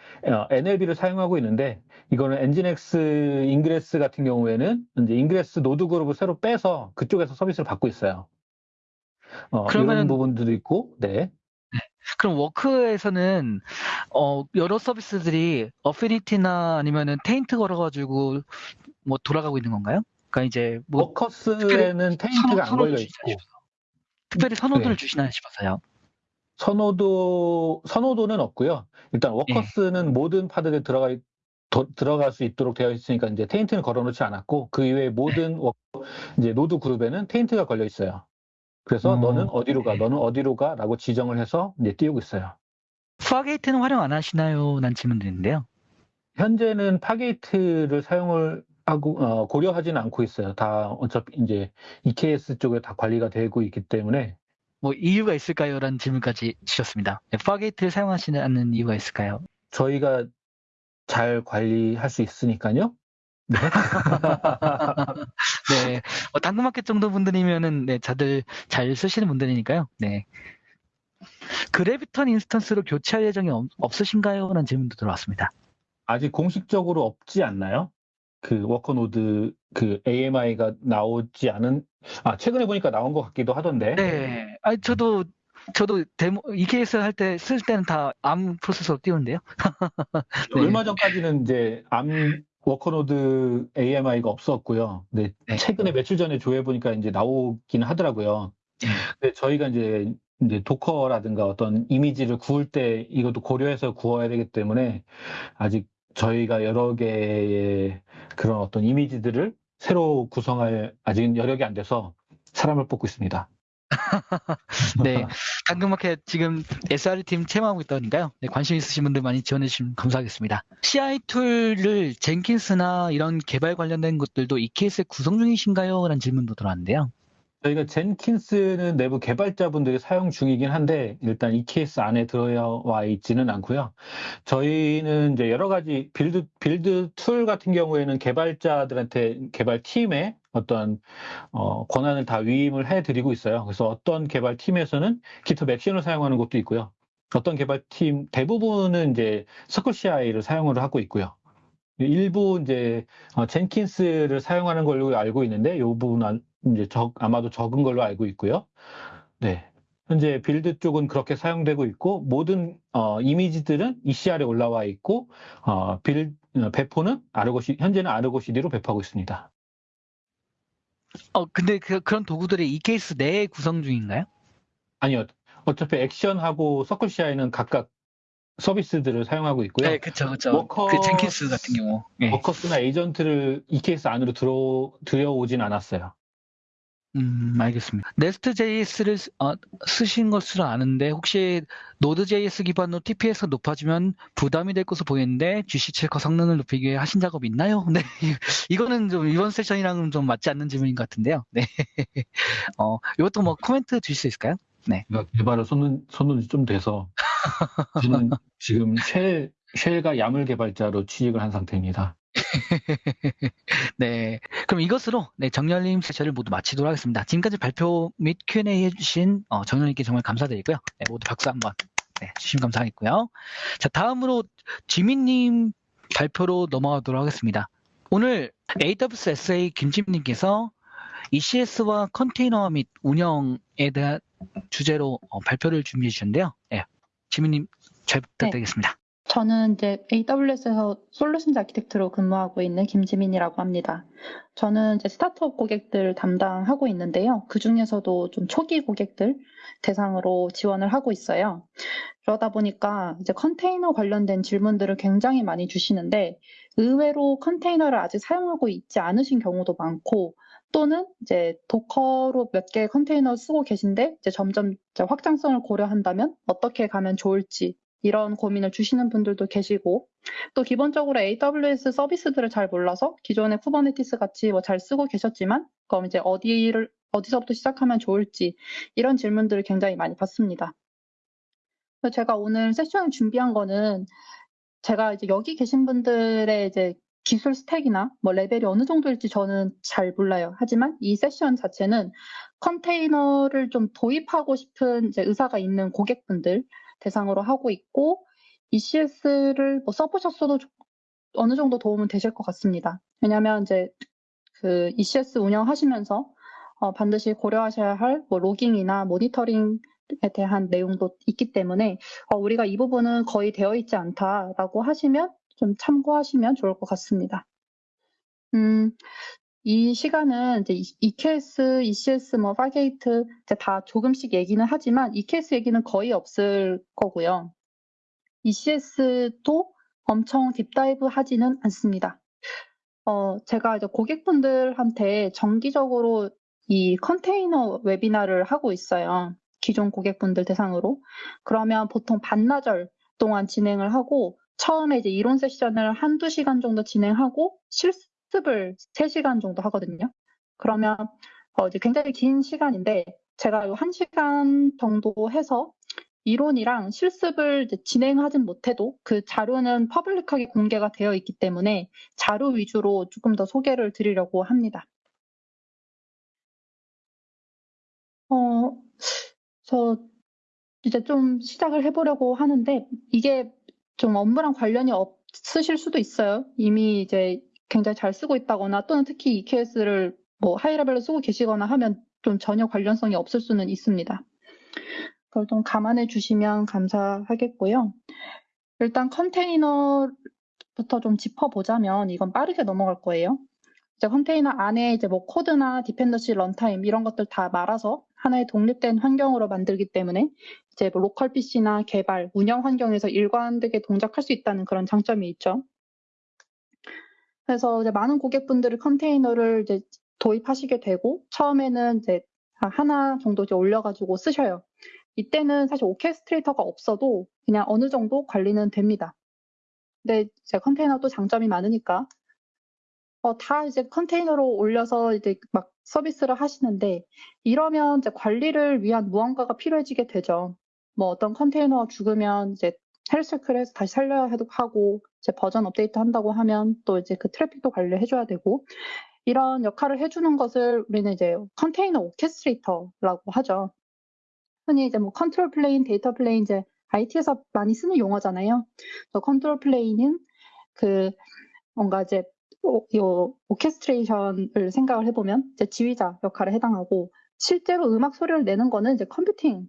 NLB를 사용하고 있는데 이거는 NGINX Ingress 같은 경우에는 이제 Ingress 노드 그룹을 새로 빼서 그쪽에서 서비스를 받고 있어요. 어, 그러면은- 이런 부분들도 있고, 네. 그럼 워크에서는 어, 여러 서비스들이 어피니티나 아니면은 테인트 걸어가지고 뭐 돌아가고 있는 건가요? 그러니까 이제 뭐 워커스에는 테인트가 안 선호- 걸려 선호를 있고. 특별히 선호도를 네. 주시나 싶어서요. 선호도 선호도는 없고요. 일단 워커스는 모든 파들에 들어가 있- 더- 들어갈 수 있도록 되어 있으니까 이제 테인트는 걸어놓지 않았고 그 이외에 모든 워- 이제 노드 그룹에는 taint가 걸려 있어요. 그래서 어, 너는 어디로 가, 네. 너는 어디로 가라고 지정을 해서 이제 띄우고 있어요. Fargate는 활용 안 하시나요? 난 질문 드리는데요. 현재는 Fargate를 사용을 하고 어, 고려하지는 않고 있어요. 다 어차피 이제 EKS 쪽에 다 관리가 되고 있기 때문에 뭐 이유가 있을까요? 라는 질문까지 주셨습니다. 네, Fargate를 사용하시는 않는 이유가 있을까요? 저희가 잘 관리할 수 있으니까요. 네. <laughs> 네, 뭐 당근마켓 정도 분들이면은 네, 다들 잘 쓰시는 분들이니까요. 네. Graviton instance로 교체할 예정이 없, 없으신가요? 라는 질문도 들어왔습니다. 아직 공식적으로 없지 않나요? 그 워커노드 그 AMI가 나오지 않은 아 최근에 보니까 나온 것 같기도 하던데 네, 아 저도 저도 데모 EKS 할 때 쓸 때는 다 ARM 프로세서로 띄우는데요. <laughs> 네. 얼마 전까지는 이제 ARM worker 노드 AMI가 없었고요. 근데 네. 최근에 며칠 전에 조회 보니까 이제 나오긴 하더라고요. 네. 근데 저희가 이제 이제 Docker라든가 어떤 이미지를 구울 때 이것도 고려해서 구워야 되기 때문에 아직 저희가 여러 개의 그런 어떤 이미지들을 새로 구성할 아직은 여력이 안 돼서 사람을 뽑고 있습니다. <laughs> 네, 당근마켓 지금 SRE 팀 채용하고 있다니까요. 네, 관심 있으신 분들 많이 지원해 주시면 감사하겠습니다. CI 툴을 젠킨스나 이런 개발 관련된 것들도 EKS에 구성 중이신가요? 라는 질문도 들어왔는데요. 저희가 Jenkins는 내부 개발자분들이 사용 중이긴 한데 일단 EKS 안에 들어와 있지는 않고요. 저희는 이제 여러 가지 build build tool 같은 경우에는 개발자들한테 개발 팀에 어떤 어, 권한을 다 위임을 해드리고 있어요. 그래서 어떤 개발 팀에서는 GitHub 액션을 사용하는 것도 있고요. 어떤 개발팀 대부분은 이제 CircleCI를 사용을 하고 있고요. 일부 이제 어, Jenkins를 사용하는 걸로 알고 있는데 이 부분은 이제 적, 아마도 적은 걸로 알고 있고요. 네. 현재 build 쪽은 그렇게 사용되고 있고 모든 어, 이미지들은 ECR에 올라와 있고 어, 빌 어, 배포는 Argo C 현재는 Argo CD로 배포하고 있습니다. 어, 근데 그, 그런 도구들이 EKS 내에 구성 중인가요? 아니요. 어차피 Action하고 CircleCI는 각각 서비스들을 사용하고 있고요. 네, 그쵸, 그쵸. 워커- 그 Jenkins 같은 경우. 네. workers나 agent를 EKS 안으로 들어 들여오진 않았어요. 음, 알겠습니다. Nest.js를 어, 쓰신 것으로 아는데 혹시 Node.js 기반으로 TPS가 높아지면 부담이 될 것으로 보이는데 GC7 성능을 높이기 위해 하신 작업 있나요? <laughs> 네, 이거는 좀 이번 세션이랑은 좀 맞지 않는 질문인 것 같은데요. 네, <laughs> 어, 이것도 뭐 코멘트 주실 수 있을까요? 제가 개발을 손 놓은 손 놓은 지 좀 돼서 저는 지금 shell shell과 YAML 개발자로 취직을 한 상태입니다. <laughs> 네, 그럼 이것으로 네, 정렬님 세션을 모두 마치도록 하겠습니다. 지금까지 발표 및 Q&A 해주신 어, 정렬님께 정말 감사드리고요. 네, 모두 박수 한번 네, 주시면 감사하겠고요. 자, 다음으로 지민님 발표로 넘어가도록 하겠습니다. 오늘 AWS SA 김지민님께서 ECS와 컨테이너 및 운영에 대한 주제로 어, 발표를 준비해 주셨는데요. 네, 지민님 잘 부탁드리겠습니다. 저는 이제 AWS에서 솔루션즈 아키텍트로 근무하고 있는 김지민이라고 합니다. 저는 이제 스타트업 고객들 담당하고 있는데요. 그 중에서도 좀 초기 고객들 대상으로 지원을 하고 있어요. 그러다 보니까 이제 컨테이너 관련된 질문들을 굉장히 많이 주시는데 의외로 컨테이너를 아직 사용하고 있지 않으신 경우도 많고 또는 이제 Docker로 몇 개의 컨테이너 쓰고 계신데 이제 점점 이제 확장성을 고려한다면 어떻게 가면 좋을지 이런 고민을 주시는 분들도 계시고 또 기본적으로 AWS 서비스들을 잘 몰라서 기존의 Kubernetes 같이 뭐 잘 쓰고 계셨지만 그럼 이제 어디를 어디서부터 시작하면 좋을지 이런 질문들을 굉장히 많이 받습니다. 제가 오늘 세션을 준비한 거는 제가 이제 여기 계신 분들의 이제 기술 스택이나 뭐 레벨이 어느 정도일지 저는 잘 몰라요. 하지만 이 세션 자체는 컨테이너를 좀 도입하고 싶은 이제 의사가 있는 고객분들 대상으로 하고 있고 ECS를 뭐 써보셨어도 어느 정도 도움은 되실 것 같습니다. 왜냐하면 이제 그 ECS 운영하시면서 어, 반드시 고려하셔야 할 뭐 로깅이나 모니터링 에 대한 내용도 있기 때문에 어, 우리가 이 부분은 거의 되어 있지 않다라고 하시면 좀 참고하시면 좋을 것 같습니다. 음, 이 시간은 이제 EKS, ECS, 뭐 Fargate 다 조금씩 얘기는 하지만 EKS 얘기는 거의 없을 거고요. ECS도 엄청 deep dive 하지는 않습니다. 어, 제가 이제 고객분들한테 정기적으로 이 컨테이너 웨비나를 하고 있어요. 기존 고객분들 대상으로. 그러면 보통 반나절 동안 진행을 하고 처음에 이제 이론 세션을 한두 시간 정도 진행하고 실습 실습을 3시간 정도 하거든요. 그러면 어 이제 굉장히 긴 시간인데 제가 1시간 정도 해서 이론이랑 실습을 진행하진 못해도 그 자료는 퍼블릭하게 공개가 되어 있기 때문에 자료 위주로 조금 더 소개를 드리려고 합니다. 어, 저 이제 좀 시작을 해보려고 하는데 이게 좀 업무랑 관련이 없으실 수도 있어요. 이미 이제 굉장히 잘 쓰고 있다거나 또는 특히 EKS를 뭐 하이레벨로 쓰고 계시거나 하면 좀 전혀 관련성이 없을 수는 있습니다. 그걸 좀 감안해 주시면 감사하겠고요. 일단 컨테이너부터 좀 짚어보자면 이건 빠르게 넘어갈 거예요. 이제 컨테이너 안에 이제 뭐 코드나 dependency runtime 이런 것들 다 말아서 하나의 독립된 환경으로 만들기 때문에 이제 뭐 local PC나 개발, 운영 환경에서 일관되게 동작할 수 있다는 그런 장점이 있죠. 그래서 이제 많은 고객분들이 컨테이너를 이제 도입하시게 되고 처음에는 이제 하나 정도 이제 올려가지고 쓰셔요. 이때는 사실 orchestrator가 없어도 그냥 어느 정도 관리는 됩니다. 근데 이제 컨테이너도 장점이 많으니까 어, 다 이제 컨테이너로 올려서 이제 막 서비스를 하시는데 이러면 이제 관리를 위한 무언가가 필요해지게 되죠. 뭐 어떤 컨테이너가 죽으면 이제 health check해서 다시 살려야 하고 이제 버전 업데이트 한다고 하면 또 이제 그 트래픽도 관리해 줘야 되고 이런 역할을 해주는 것을 우리는 이제 컨테이너 orchestrator라고 하죠. 흔히 이제 뭐 control plane, data plane 이제 IT에서 많이 쓰는 용어잖아요. 그 control plane은 그 뭔가 이제 이 orchestration을 생각을 해보면 이제 지휘자 역할에 해당하고 실제로 음악 소리를 내는 거는 이제 computing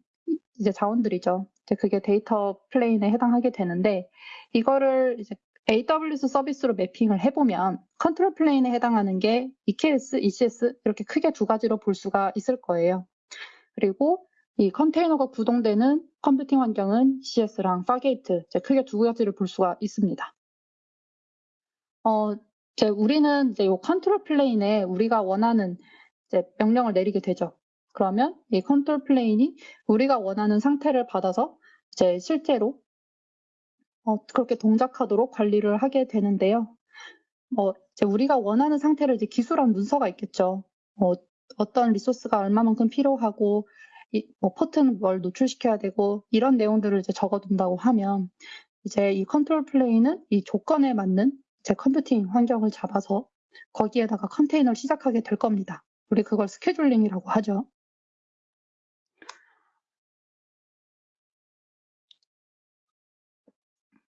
이제 자원들이죠. 이제 그게 data plane에 해당하게 되는데 이거를 이제 AWS 서비스로 mapping을 해보면 control plane에 해당하는 게 EKS, ECS 이렇게 크게 두 가지로 볼 수가 있을 거예요. 그리고 이 컨테이너가 구동되는 computing 환경은 EC2랑 Fargate 크게 두 가지를 볼 수가 있습니다. 어, 이제 우리는 이제 이 control plane에 우리가 원하는 이제 명령을 내리게 되죠. 그러면 이 control plane이 우리가 원하는 상태를 받아서 이제 실제로 어, 그렇게 동작하도록 관리를 하게 되는데요. 뭐 이제 우리가 원하는 상태를 이제 기술한 문서가 있겠죠. 어, 어떤 resource가 얼마만큼 필요하고 이, 뭐 port는 뭘 노출시켜야 되고 이런 내용들을 이제 적어둔다고 하면 이제 이 control plane은 이 조건에 맞는 이제 computing 환경을 잡아서 거기에다가 컨테이너를 시작하게 될 겁니다. 우리 그걸 scheduling이라고 하죠.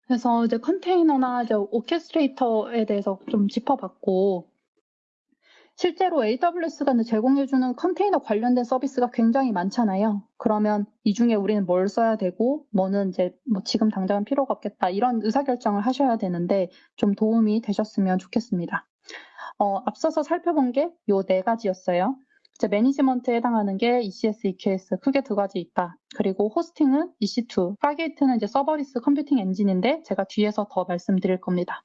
그래서 이제 컨테이너나 이제 orchestrator에 대해서 좀 짚어봤고, 실제로 AWS가 제공해주는 컨테이너 관련된 서비스가 굉장히 많잖아요. 그러면 이 중에 우리는 뭘 써야 되고, 뭐는 이제 뭐 지금 당장은 필요가 없겠다. 이런 의사결정을 하셔야 되는데 좀 도움이 되셨으면 좋겠습니다. 어, 앞서서 살펴본 게 요 네 가지였어요. 이제 management에 해당하는 게 ECS, EKS 크게 두 가지 있다. 그리고 호스팅은 EC2, 파게이트는 이제 serverless computing 엔진인데 제가 뒤에서 더 말씀드릴 겁니다.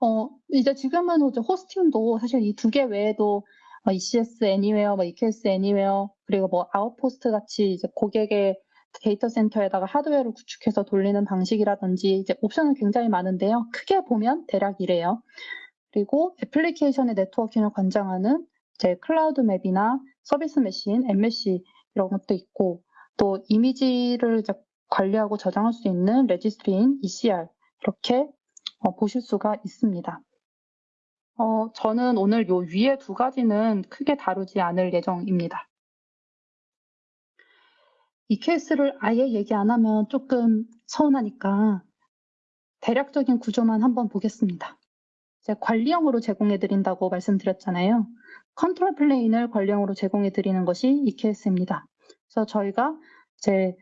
어, 이제 지금은 hosting도 사실 이 두 개 외에도 어, ECS Anywhere, 뭐 EKS Anywhere, 그리고 뭐 Outposts 같이 이제 고객의 데이터 센터에다가 하드웨어를 구축해서 돌리는 방식이라든지 이제 옵션은 굉장히 많은데요. 크게 보면 대략 이래요. 그리고 application의 networking을 관장하는 이제 Cloud Map이나 service mesh인, MSC 이런 것도 있고 또 이미지를 관리하고 저장할 수 있는 registry인 ECR 이렇게 어, 보실 수가 있습니다. 어, 저는 오늘 요 위에 두 가지는 크게 다루지 않을 예정입니다. EKS를 아예 얘기 안 하면 조금 서운하니까 대략적인 구조만 한번 보겠습니다. 이제 관리형으로 제공해 드린다고 말씀드렸잖아요. control plane을 관리형으로 제공해 드리는 것이 EKS입니다. 그래서 저희가 이제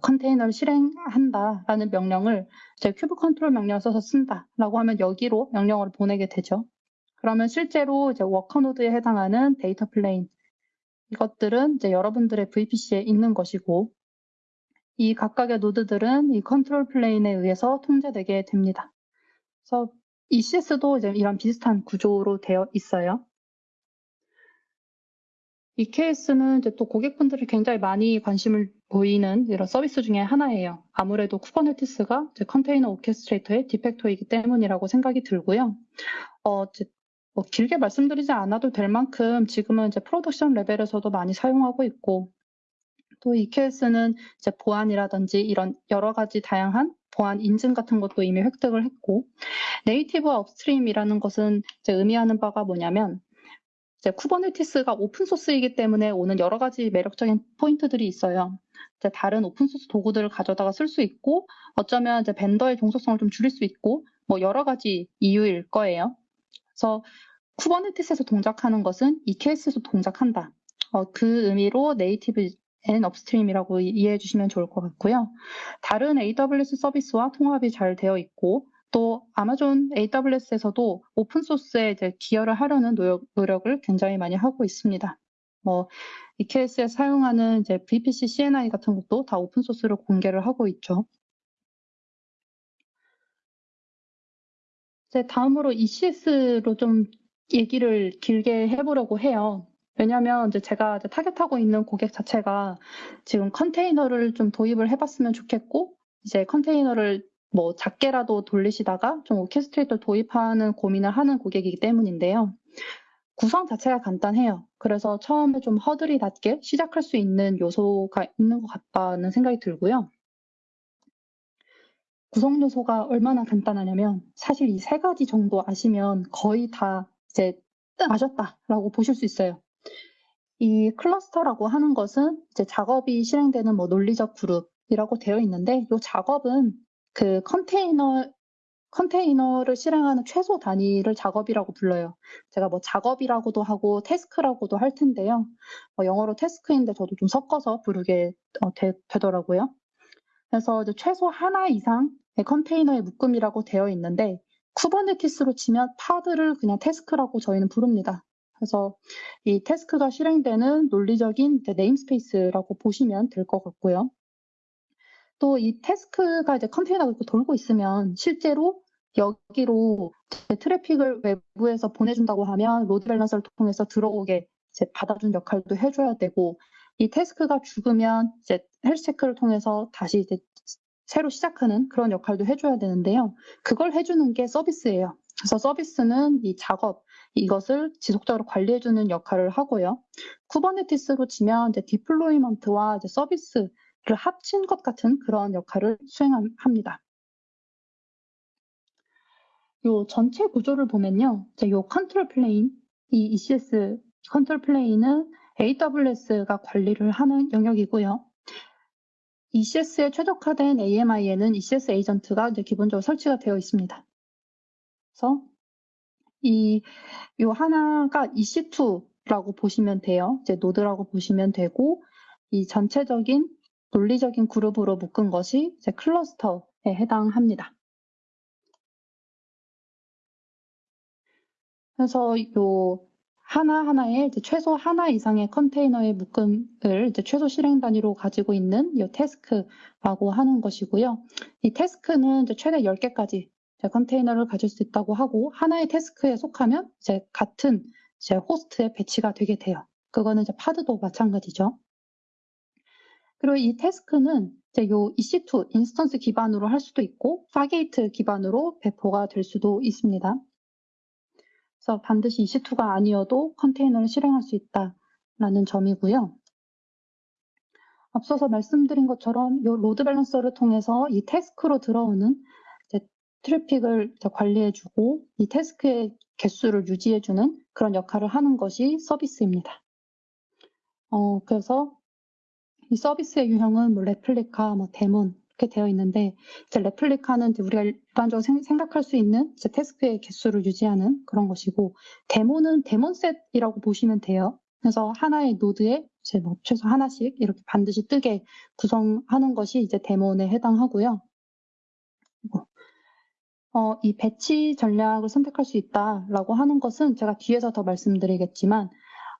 컨테이너를 실행한다라는 명령을 이제 kube control 명령을 써서 쓴다라고 하면 여기로 명령어를 보내게 되죠. 그러면 실제로 이제 worker node에 해당하는 data plane 이것들은 이제 여러분들의 VPC에 있는 것이고 이 각각의 node들은 이 control plane에 의해서 통제되게 됩니다. 그래서 ECS도 이제 이런 비슷한 구조로 되어 있어요. EKS는 이제 또 고객분들이 굉장히 많이 관심을 보이는 이런 서비스 중에 하나예요. 아무래도 Kubernetes가 컨테이너 orchestrator의 de facto이기 때문이라고 생각이 들고요. 어, 뭐 길게 말씀드리지 않아도 될 만큼 지금은 이제 production 레벨에서도 많이 사용하고 있고 또 EKS는 이제 보안이라든지 이런 여러 가지 다양한 보안 인증 같은 것도 이미 획득을 했고 native upstream이라는 것은 이제 의미하는 바가 뭐냐면 이제 Kubernetes가 open source이기 때문에 오는 여러 가지 매력적인 포인트들이 있어요. 이제 다른 open source 도구들을 가져다가 쓸 수 있고 어쩌면 이제 vendor의 종속성을 좀 줄일 수 있고 뭐 여러 가지 이유일 거예요. 그래서 Kubernetes에서 동작하는 것은 EKS에서 동작한다. 어, 그 의미로 native and upstream이라고 이해해 주시면 좋을 것 같고요. 다른 AWS 서비스와 통합이 잘 되어 있고 또 Amazon AWS에서도 open source에 이제 기여를 하려는 노력, 노력을 굉장히 많이 하고 있습니다. 뭐 EKS에 사용하는 이제 VPC CNI 같은 것도 다 오픈소스로 공개를 하고 있죠. 이제 다음으로 ECS로 좀 얘기를 길게 해보려고 해요. 왜냐하면 이제 제가 이제 타겟하고 있는 고객 자체가 지금 컨테이너를 좀 도입을 해봤으면 좋겠고 이제 컨테이너를 뭐 작게라도 돌리시다가 좀 오케스트레이터 도입하는 고민을 하는 고객이기 때문인데요. 구성 자체가 간단해요. 그래서 처음에 좀 허들이 낮게 시작할 수 있는 요소가 있는 것 같다는 생각이 들고요. 구성 요소가 얼마나 간단하냐면 사실 이 세 가지 정도 아시면 거의 다 이제 아셨다라고 보실 수 있어요. 이 클러스터라고 하는 것은 이제 작업이 실행되는 뭐 논리적 그룹이라고 되어 있는데 이 작업은 그 컨테이너 컨테이너를 실행하는 최소 단위를 작업이라고 불러요. 제가 뭐 작업이라고도 하고 task라고도 할 텐데요. 뭐 영어로 task인데 저도 좀 섞어서 부르게 어, 되, 더라고요 그래서 최소 하나 이상의 컨테이너의 묶음이라고 되어 있는데 Kubernetes로 치면 pod를 그냥 task라고 저희는 부릅니다. 그래서 이 task가 실행되는 논리적인 namespace라고 보시면 될 것 같고요. 또 이 task가 이제 컨테이너가 이렇게 돌고 있으면 실제로 여기로 트래픽을 외부에서 보내준다고 하면 load balancer를 통해서 들어오게 이제 받아준 역할도 해줘야 되고 이 task가 죽으면 이제 health check를 통해서 다시 이제 새로 시작하는 그런 역할도 해줘야 되는데요. 그걸 해주는 게 서비스예요. 그래서 서비스는 이 작업 이것을 지속적으로 관리해주는 역할을 하고요. Kubernetes로 치면 이제 deployment와 이제 서비스 를 합친 것 같은 그런 역할을 수행합니다. 요 전체 구조를 보면요. 요 control plane, 이 ECS control plane은 AWS가 관리를 하는 영역이고요. ECS에 최적화된 AMI에는 ECS agent가 이제 기본적으로 설치가 되어 있습니다. 그래서 이, 요 하나가 EC2라고 보시면 돼요. 이제 노드라고 보시면 되고, 이 전체적인 논리적인 그룹으로 묶은 것이 이제 클러스터에 해당합니다. 그래서 요 하나하나에 이제 최소 하나 이상의 컨테이너의 묶음을 최소 실행 단위로 가지고 있는 이 태스크라고 하는 것이고요. 이 task는 최대 10개까지 컨테이너를 가질 수 있다고 하고 하나의 task에 속하면 이제 같은 이제 호스트에 배치가 되게 돼요. 그거는 이제 Pod도 마찬가지죠. 그리고 이 task는 이제 요 EC2 instance 기반으로 할 수도 있고 Fargate 기반으로 배포가 될 수도 있습니다. 그래서 반드시 EC2가 아니어도 컨테이너를 실행할 수 있다라는 점이고요. 앞서서 말씀드린 것처럼 이 load balancer를 통해서 이 task로 들어오는 트래픽을 관리해주고 이 task의 개수를 유지해주는 그런 역할을 하는 것이 서비스입니다. 어, 그래서 이 서비스의 유형은 뭐 레플리카, 뭐 daemon 이렇게 되어 있는데 이제 replica는 이제 우리가 일반적으로 생, 각할수 있는 이제 task의 개수를 유지하는 그런 것이고 daemon은 DaemonSet이라고 보시면 돼요. 그래서 하나의 노드에 이제 뭐 최소 하나씩 이렇게 반드시 뜨게 구성하는 것이 이제 데몬에 해당하고요. 어, 이 배치 전략을 선택할 수 있다라고 하는 것은 제가 뒤에서 더 말씀드리겠지만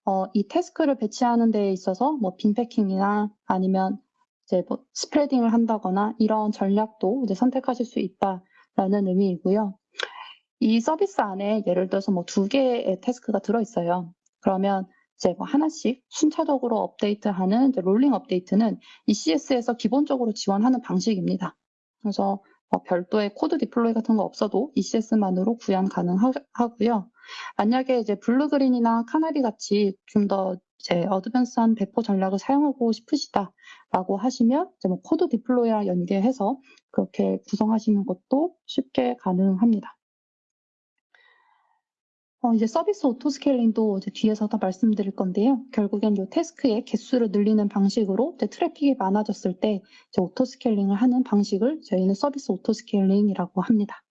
어, 이 태스크를 배치하는 데 있어서 뭐 빈패킹이나 아니면 이제 뭐 스프레딩을 한다거나 이런 전략도 이제 선택하실 수 있다라는 의미이고요. 이 서비스 안에 예를 들어서 뭐 두 개의 태스크가 들어있어요. 그러면 이제 뭐 하나씩 순차적으로 업데이트하는 rolling update는 ECS에서 기본적으로 지원하는 방식입니다. 그래서 어, 별도의 CodeDeploy 같은 거 없어도 ECS만으로 구현 가능하고요. 만약에 이제 blue-green이나 canary 같이 좀 더 이제 advanced한 배포 전략을 사용하고 싶으시다라고 하시면 이제 뭐 CodeDeploy랑 연계해서 그렇게 구성하시는 것도 쉽게 가능합니다. 어, 이제 서비스 auto scaling도 이제 뒤에서 더 말씀드릴 건데요. 결국엔 이 task의 개수를 늘리는 방식으로 트래픽이 많아졌을 때 auto scaling을 하는 방식을 저희는 서비스 auto scaling이라고 합니다.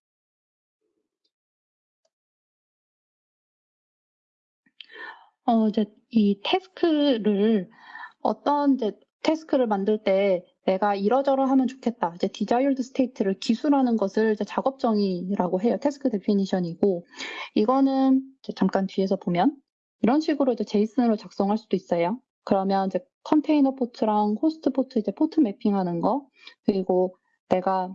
어, 이제 이 task를 어떤 이제 task를 만들 때 내가 이러저러 하면 좋겠다. 이제 desired state를 기술하는 것을 이제 작업 정의라고 해요. task definition이고 이거는 잠깐 뒤에서 보면 이런 식으로 이제 JSON으로 작성할 수도 있어요. 그러면 이제 컨테이너 포트랑 호스트 포트 이제 포트 mapping하는 거 그리고 내가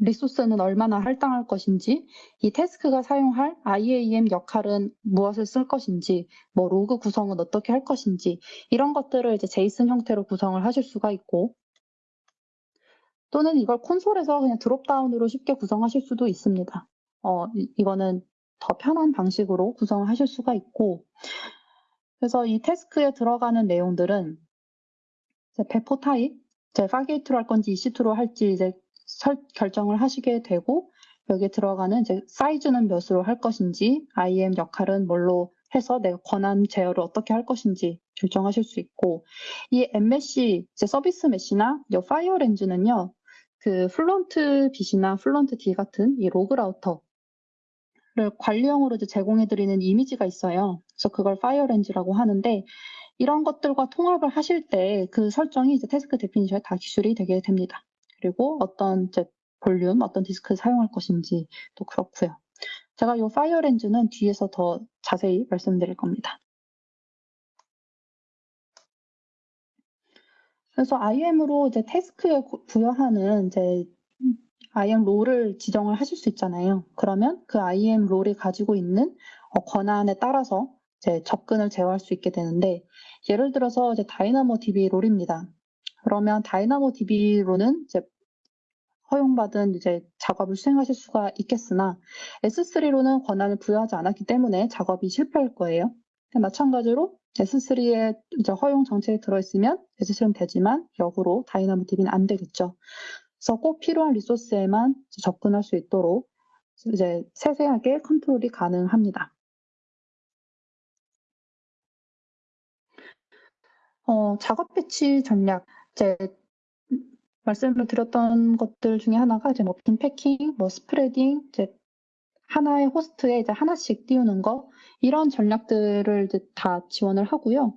리소스는 얼마나 할당할 것인지, 이 task가 사용할 IAM 역할은 무엇을 쓸 것인지, 뭐 로그 구성은 어떻게 할 것인지, 이런 것들을 이제 JSON 형태로 구성을 하실 수가 있고, 또는 이걸 콘솔에서 그냥 dropdown으로 쉽게 구성하실 수도 있습니다. 어, 이거는 더 편한 방식으로 구성을 하실 수가 있고, 그래서 이 task에 들어가는 내용들은 배포 타입, 이제 Fargate로 할 건지 EC2로 할지 이제 설, 결정을 하시게 되고 여기에 들어가는 이제 사이즈는 몇으로 할 것인지 IAM 역할은 뭘로 해서 내가 권한 제어를 어떻게 할 것인지 결정하실 수 있고 이 MSC 이제 service mesh나 이 FireLens는요 그 Fluent Bit이나 Fluentd 같은 이 로그 라우터를 관리형으로 이제 제공해드리는 이미지가 있어요. 그래서 그걸 FireLens라고 하는데 이런 것들과 통합을 하실 때 그 설정이 이제 task definition에 다 기술이 되게 됩니다. 그리고 어떤 이제 볼륨, 어떤 디스크를 사용할 것인지도 그렇고요. 제가 이 FireLens는 뒤에서 더 자세히 말씀드릴 겁니다. 그래서 IM으로 이제 태스크에 부여하는 이제 IM 롤을 지정을 하실 수 있잖아요. 그러면 그 IM 롤이 가지고 있는 어, 권한에 따라서 이제 접근을 제어할 수 있게 되는데 예를 들어서 이제 다이나모 DB 롤입니다. 그러면 다이나모 DB로는 이제 허용받은 이제 작업을 수행하실 수가 있겠으나 S3로는 권한을 부여하지 않았기 때문에 작업이 실패할 거예요. 마찬가지로 S3에 이제 허용 정책이 들어있으면 S3는 되지만 역으로 DynamoDB는 안 되겠죠. 그래서 꼭 필요한 리소스에만 접근할 수 있도록 이제 세세하게 컨트롤이 가능합니다. 어, 작업 배치 전략. 이제 말씀을 드렸던 것들 중에 하나가 이제 뭐 bin packing, 뭐 spreading, 이제 하나의 호스트에 이제 하나씩 띄우는 거 이런 전략들을 이제 다 지원을 하고요.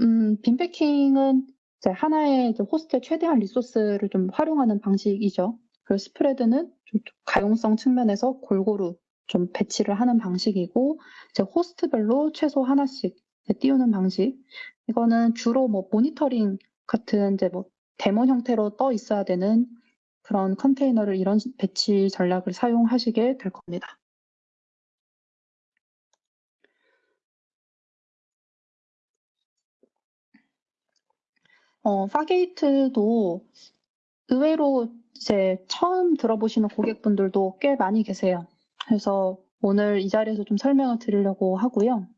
음, bin packing은 이제 하나의 이제 호스트의 최대한 리소스를 좀 활용하는 방식이죠. 그리고 spread는 좀 가용성 측면에서 골고루 좀 배치를 하는 방식이고 이제 호스트별로 최소 하나씩 띄우는 방식. 이거는 주로 뭐 모니터링 같은 이제 뭐 daemon 형태로 떠 있어야 되는 그런 컨테이너를 이런 배치 전략을 사용하시게 될 겁니다. 어, Fargate도 의외로 이제 처음 들어보시는 고객분들도 꽤 많이 계세요. 그래서 오늘 이 자리에서 좀 설명을 드리려고 하고요.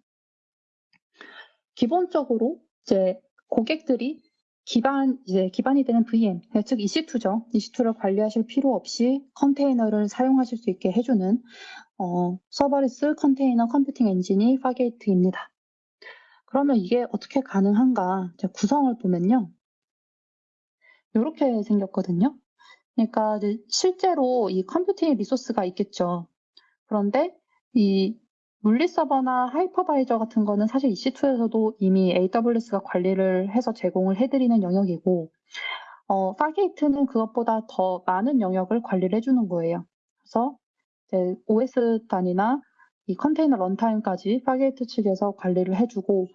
기본적으로 이제 고객들이 기반, 이제 기반이 되는 VM, 즉 EC2죠. EC2를 관리하실 필요 없이 컨테이너를 사용하실 수 있게 해주는 어, serverless 컨테이너 컴퓨팅 엔진이 Fargate입니다. 그러면 이게 어떻게 가능한가? 구성을 보면요. 이렇게 생겼거든요. 그러니까 실제로 이 컴퓨팅 리소스가 있겠죠. 그런데 이 물리 서버나 hypervisor 같은 거는 사실 EC2에서도 이미 AWS가 관리를 해서 제공을 해드리는 영역이고, 어, Fargate는 그것보다 더 많은 영역을 관리를 해주는 거예요. 그래서 이제 OS 단위나 이 컨테이너 runtime까지 Fargate 측에서 관리를 해주고,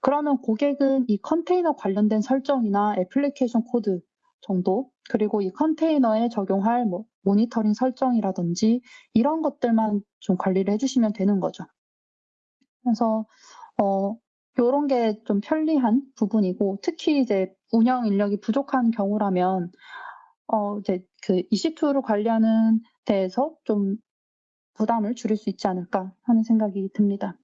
그러면 고객은 이 컨테이너 관련된 설정이나 애플리케이션 코드 정도, 그리고 이 컨테이너에 적용할 뭐 모니터링 설정이라든지 이런 것들만 좀 관리를 해주시면 되는 거죠. 그래서 어, 이런 게 좀 편리한 부분이고 특히 이제 운영 인력이 부족한 경우라면 어, 이제 그 EC2를 관리하는 데에서 좀 부담을 줄일 수 있지 않을까 하는 생각이 듭니다.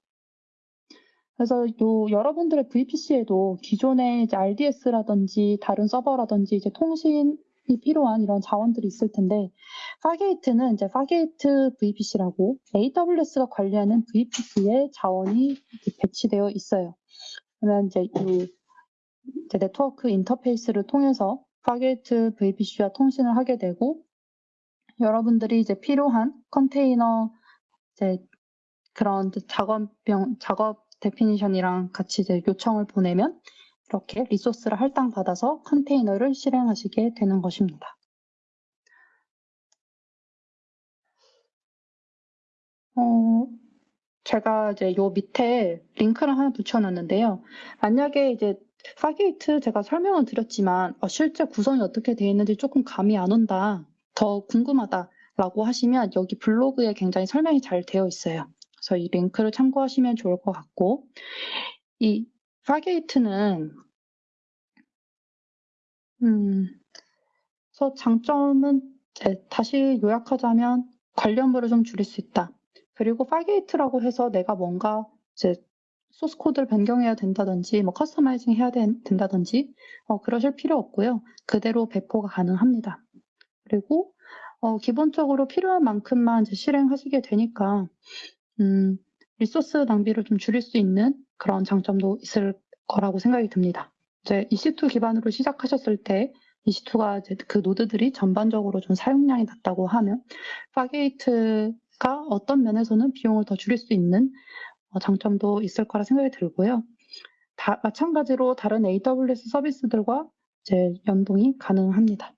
그래서 요 여러분들의 VPC에도 기존의 이제 RDS라든지 다른 서버라든지 이제 통신이 필요한 이런 자원들이 있을 텐데 파게이트는 이제 파게이트 VPC라고 AWS가 관리하는 VPC에 자원이 배치되어 있어요. 그러면 이제 이 이제 네트워크 인터페이스를 통해서 Fargate VPC와 통신을 하게 되고 여러분들이 이제 필요한 컨테이너 이제 그런 작업병 작업 definition이랑 같이 이제 요청을 보내면 이렇게 resource를 할당받아서 컨테이너를 실행하시게 되는 것입니다. 어, 제가 이제 요 밑에 링크를 하나 붙여놨는데요. 만약에 이제 Fargate 제가 설명을 드렸지만 어, 실제 구성이 어떻게 되어 있는지 조금 감이 안 온다, 더 궁금하다라고 하시면 여기 블로그에 굉장히 설명이 잘 되어 있어요. 그래서 이 링크를 참고하시면 좋을 것 같고 이 Fargate는 음, 그래서 장점은 다시 요약하자면 관리 부담을 좀 줄일 수 있다. 그리고 Fargate라고 해서 내가 뭔가 이제 소스 코드를 변경해야 된다든지 뭐 customizing 해야 된다든지 어, 그러실 필요 없고요. 그대로 배포가 가능합니다. 그리고 어, 기본적으로 필요한 만큼만 실행하시게 되니까 음, resource 낭비를 좀 줄일 수 있는 그런 장점도 있을 거라고 생각이 듭니다. 이제 EC2 기반으로 시작하셨을 때 EC2가 이제 그 노드들이 전반적으로 좀 사용량이 낮다고 하면 Fargate가 어떤 면에서는 비용을 더 줄일 수 있는 어, 장점도 있을 거라 생각이 들고요. 다, 마찬가지로 다른 AWS 서비스들과 이제 연동이 가능합니다.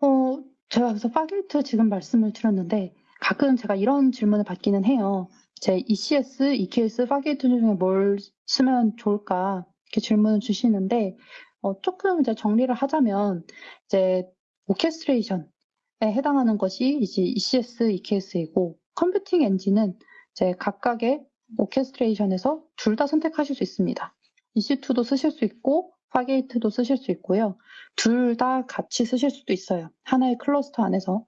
어, 제가 그래서 Fargate 지금 말씀을 드렸는데 가끔 제가 이런 질문을 받기는 해요. 제 ECS, EKS, Fargate 중에 뭘 쓰면 좋을까 이렇게 질문을 주시는데 어, 조금 이제 정리를 하자면 이제 orchestration에 해당하는 것이 이제 ECS, EKS이고 컴퓨팅 엔진은 이제 각각의 오케스트레이션에서 둘 다 선택하실 수 있습니다. EC2도 쓰실 수 있고 Fargate도 쓰실 수 있고요. 둘 다 같이 쓰실 수도 있어요. 하나의 클러스터 안에서.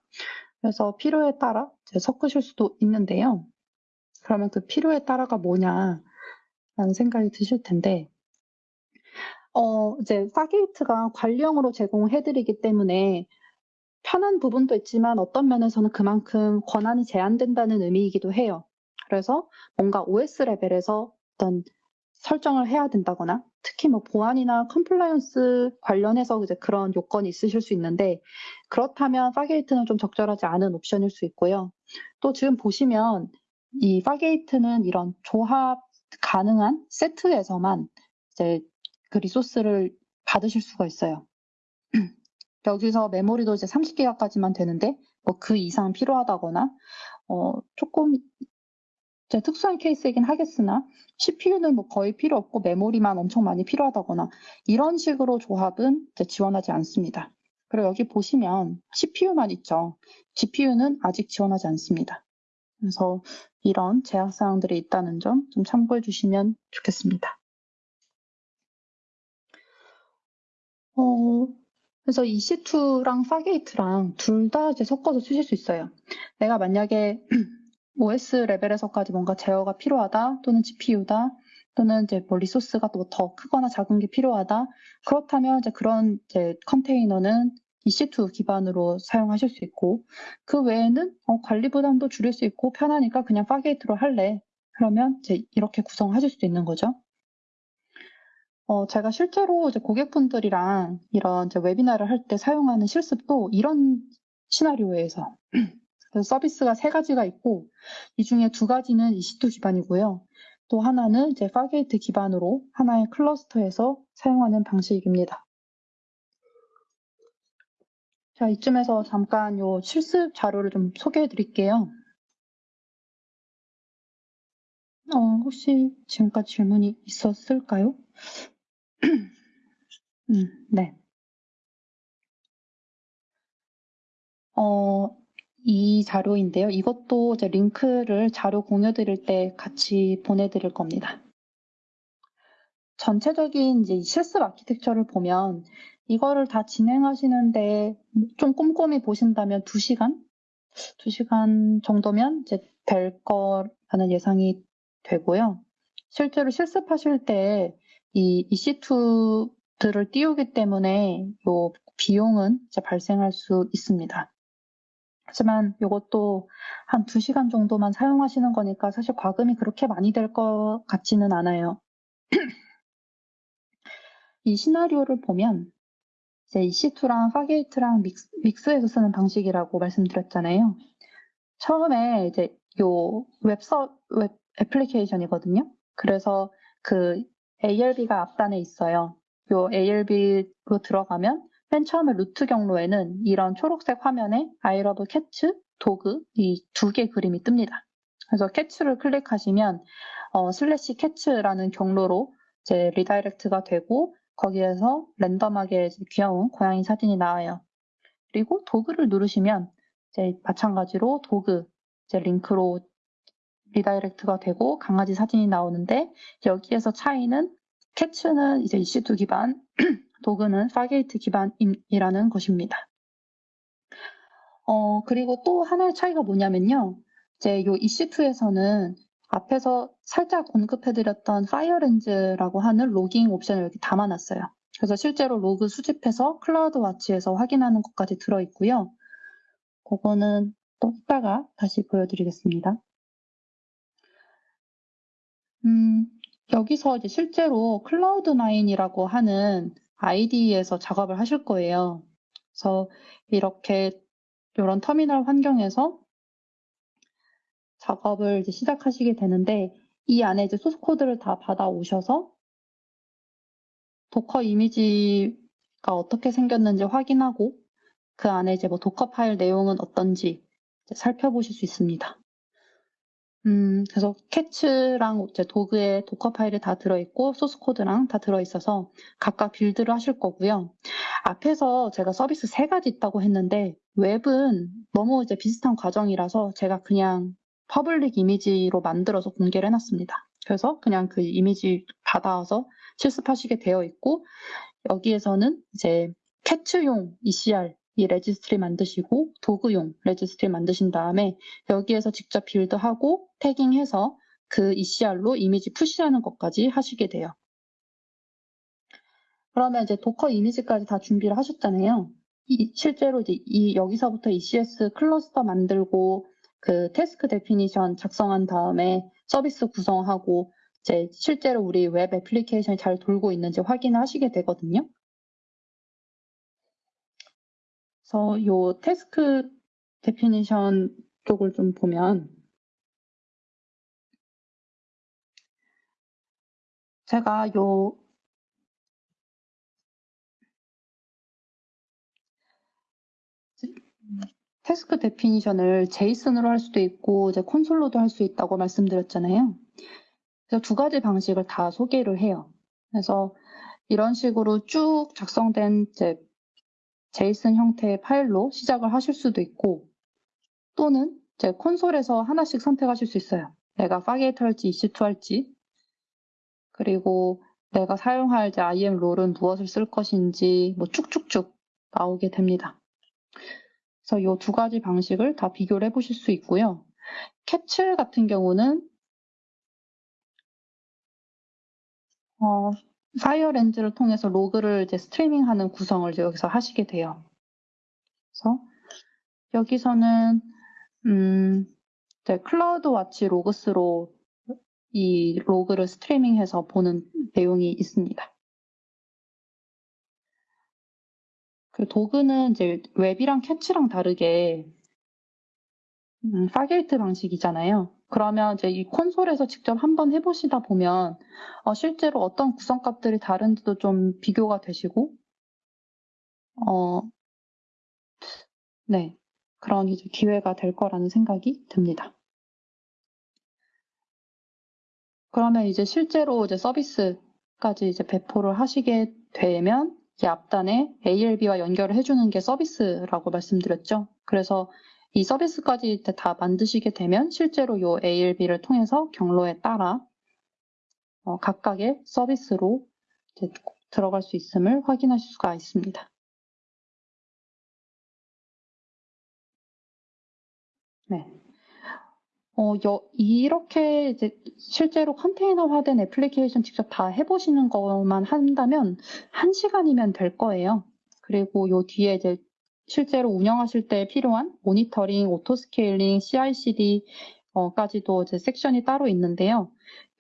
그래서 필요에 따라 섞으실 수도 있는데요. 그러면 그 필요에 따라가 뭐냐 라는 생각이 드실 텐데, 어, 이제 Fargate가 관리형으로 제공해드리기 때문에 편한 부분도 있지만 어떤 면에서는 그만큼 권한이 제한된다는 의미이기도 해요. 그래서 뭔가 OS 레벨에서 어떤 설정을 해야 된다거나 특히 뭐 보안이나 compliance 관련해서 이제 그런 요건이 있으실 수 있는데 그렇다면 Fargate는 좀 적절하지 않은 옵션일 수 있고요. 또 지금 보시면 이 Fargate는 이런 조합 가능한 세트에서만 이제 그 resource를 받으실 수가 있어요. <clears throat> 여기서 메모리도 이제 30기가까지만 되는데 뭐 그 이상 필요하다거나 어 조금 특수한 케이스이긴 하겠으나 CPU는 뭐 거의 필요 없고 메모리만 엄청 많이 필요하다거나 이런 식으로 조합은 지원하지 않습니다. 그리고 여기 보시면 CPU만 있죠. GPU는 아직 지원하지 않습니다. 그래서 이런 제약 사항들이 있다는 점 좀 참고해 주시면 좋겠습니다. 어, 그래서 EC2랑 Fargate랑 둘 다 이제 섞어서 쓰실 수 있어요. 내가 만약에 <clears throat> OS 레벨에서까지 뭔가 제어가 필요하다 또는 GPU다 또는 이제 뭐 resource가 또 더 크거나 작은 게 필요하다 그렇다면 이제 그런 이제 컨테이너는 EC2 기반으로 사용하실 수 있고 그 외에는 어, 관리 부담도 줄일 수 있고 편하니까 그냥 Fargate로 할래 그러면 이제 이렇게 구성하실 수도 있는 거죠. 어, 제가 실제로 이제 고객분들이랑 이런 이제 webinar를 할 때 사용하는 실습도 이런 시나리오에서 그래서 서비스가 세 가지가 있고 이 중에 두 가지는 EC2 기반이고요. 또 하나는 이제 Fargate 기반으로 하나의 클러스터에서 사용하는 방식입니다. 자, 이쯤에서 잠깐 요 실습 자료를 좀 소개해 드릴게요. 어, 혹시 지금까지 질문이 있었을까요? <clears throat> 음, 네. 어, 이 자료인데요. 이것도 이제 링크를 자료 공유 드릴 때 같이 보내드릴 겁니다. 전체적인 이제 실습 아키텍처를 보면 이거를 다 진행하시는데 좀 꼼꼼히 보신다면 2시간? 2시간 정도면 이제 될 거라는 예상이 되고요. 실제로 실습하실 때 이 EC2들을 띄우기 때문에 요 비용은 이제 발생할 수 있습니다. 하지만 이것도 한 2시간 정도만 사용하시는 거니까 사실 과금이 그렇게 많이 될 것 같지는 않아요. <clears throat> 이 시나리오를 보면 이제 EC2랑 Fargate랑 믹스, 믹스해서 쓰는 방식이라고 말씀드렸잖아요. 처음에 이제 요 웹서, 웹 애플리케이션이거든요. 그래서 그 ALB가 앞단에 있어요. 요 ALB로 들어가면 맨 처음에 루트 경로에는 이런 초록색 화면에 I love cats, dog 이 두 개 그림이 뜹니다. 그래서 cat를 클릭하시면 어, 슬래시 cat라는 경로로 이제 redirect가 되고 거기에서 랜덤하게 귀여운 고양이 사진이 나와요. 그리고 dog를 누르시면 이제 마찬가지로 dog 이제 링크로 redirect가 되고 강아지 사진이 나오는데 여기에서 차이는 cats는 이제 EC2 기반, <clears throat> dog는 Fargate 기반이라는 것입니다. 어, 그리고 또 하나의 차이가 뭐냐면요. 이제 요 EC2에서는 앞에서 살짝 언급해드렸던 FireLens라고 하는 logging 옵션을 여기 담아놨어요. 그래서 실제로 로그 수집해서 CloudWatch에서 확인하는 것까지 들어있고요. 그거는 또 이따가 다시 보여드리겠습니다. 음, 여기서 이제 실제로 Cloud9이라고 하는 IDE에서 작업을 하실 거예요. 그래서 이렇게 이런 터미널 환경에서 작업을 이제 시작하시게 되는데 이 안에 이제 소스 코드를 다 받아 오셔서 Docker 이미지가 어떻게 생겼는지 확인하고 그 안에 이제 뭐 Dockerfile 내용은 어떤지 살펴보실 수 있습니다. 음, 그래서 cats랑 이제 dogs에 Dockerfile이 다 들어있고 소스 코드랑 다 들어있어서 각각 build를 하실 거고요. 앞에서 제가 서비스 세 가지 있다고 했는데 웹은 너무 이제 비슷한 과정이라서 제가 그냥 public 이미지로 만들어서 공개를 해놨습니다. 그래서 그냥 그 이미지 받아서 실습하시게 되어 있고 여기에서는 이제 cats용 ECR 이 registry 만드시고 dogs용 registry 만드신 다음에 여기에서 직접 build하고 tagging해서 그 ECR로 이미지 push하는 것까지 하시게 돼요. 그러면 이제 Docker 이미지까지 다 준비를 하셨잖아요. 이, 실제로 이제 이 여기서부터 ECS cluster 만들고 그 task definition 작성한 다음에 서비스 구성하고 이제 실제로 우리 웹 애플리케이션이 잘 돌고 있는지 확인을 하시게 되거든요. 그래서 요 task definition 쪽을 좀 보면 제가 요 task definition을 JSON으로 할 수도 있고 이제 콘솔로도 할 수 있다고 말씀드렸잖아요. 그래서 두 가지 방식을 다 소개를 해요. 그래서 이런 식으로 쭉 작성된 이제 JSON 형태의 파일로 시작을 하실 수도 있고 또는 이제 콘솔에서 하나씩 선택하실 수 있어요. 내가 Fargate 할지 EC2 할지 그리고 내가 사용할 이제 IM 롤은 무엇을 쓸 것인지 뭐 쭉쭉쭉 나오게 됩니다. 그래서 이 두 가지 방식을 다 비교를 해보실 수 있고요. 캡슐 같은 경우는 어, 파이어 렌즈를 통해서 로그를 이제 스트리밍하는 구성을 여기서 하시게 돼요. 그래서 여기서는 음, CloudWatch Logs로 이 log를 스트리밍해서 보는 내용이 있습니다. 그 dogs는 이제 웹이랑 cats랑 다르게 음, Fargate 방식이잖아요. 그러면 이제 이 콘솔에서 직접 한번 해보시다 보면 어, 실제로 어떤 구성값들이 다른지도 좀 비교가 되시고, 어, 네 그런 이제 기회가 될 거라는 생각이 듭니다. 그러면 이제 실제로 이제 서비스까지 이제 배포를 하시게 되면 이 앞단에 ALB와 연결을 해주는 게 서비스라고 말씀드렸죠. 그래서 이 서비스까지 다 만드시게 되면 실제로 이 ALB를 통해서 경로에 따라 어, 각각의 서비스로 들어갈 수 있음을 확인하실 수가 있습니다. 네. 어, 여, 이렇게 이제 실제로 컨테이너화된 애플리케이션 직접 다 해보시는 것만 한다면 한 시간이면 될 거예요. 그리고 요 뒤에 이제 실제로 운영하실 때 필요한 모니터링, auto scaling, CI/CD 까지도 이제 섹션이 따로 있는데요.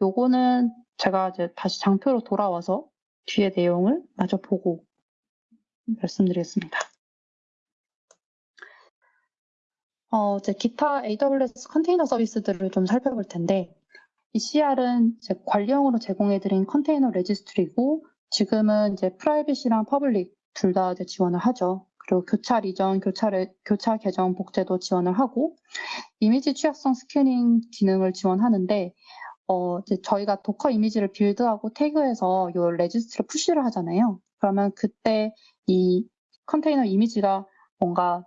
요거는 제가 이제 다시 장표로 돌아와서 뒤에 내용을 마저 보고 말씀드리겠습니다. 어, 이제 기타 AWS 컨테이너 서비스들을 좀 살펴볼 텐데, ECR은 이제 관리형으로 제공해드린 컨테이너 registry고, 지금은 이제 private이랑 public 둘 다 지원을 하죠. 그리고 교차 리전, 교차, 교차 계정 복제도 지원을 하고, 이미지 취약성 스캐닝 기능을 지원하는데, 어, 저희가 Docker 이미지를 build하고 tag해서 이 registry로 push를 하잖아요. 그러면 그때 이 컨테이너 이미지가 뭔가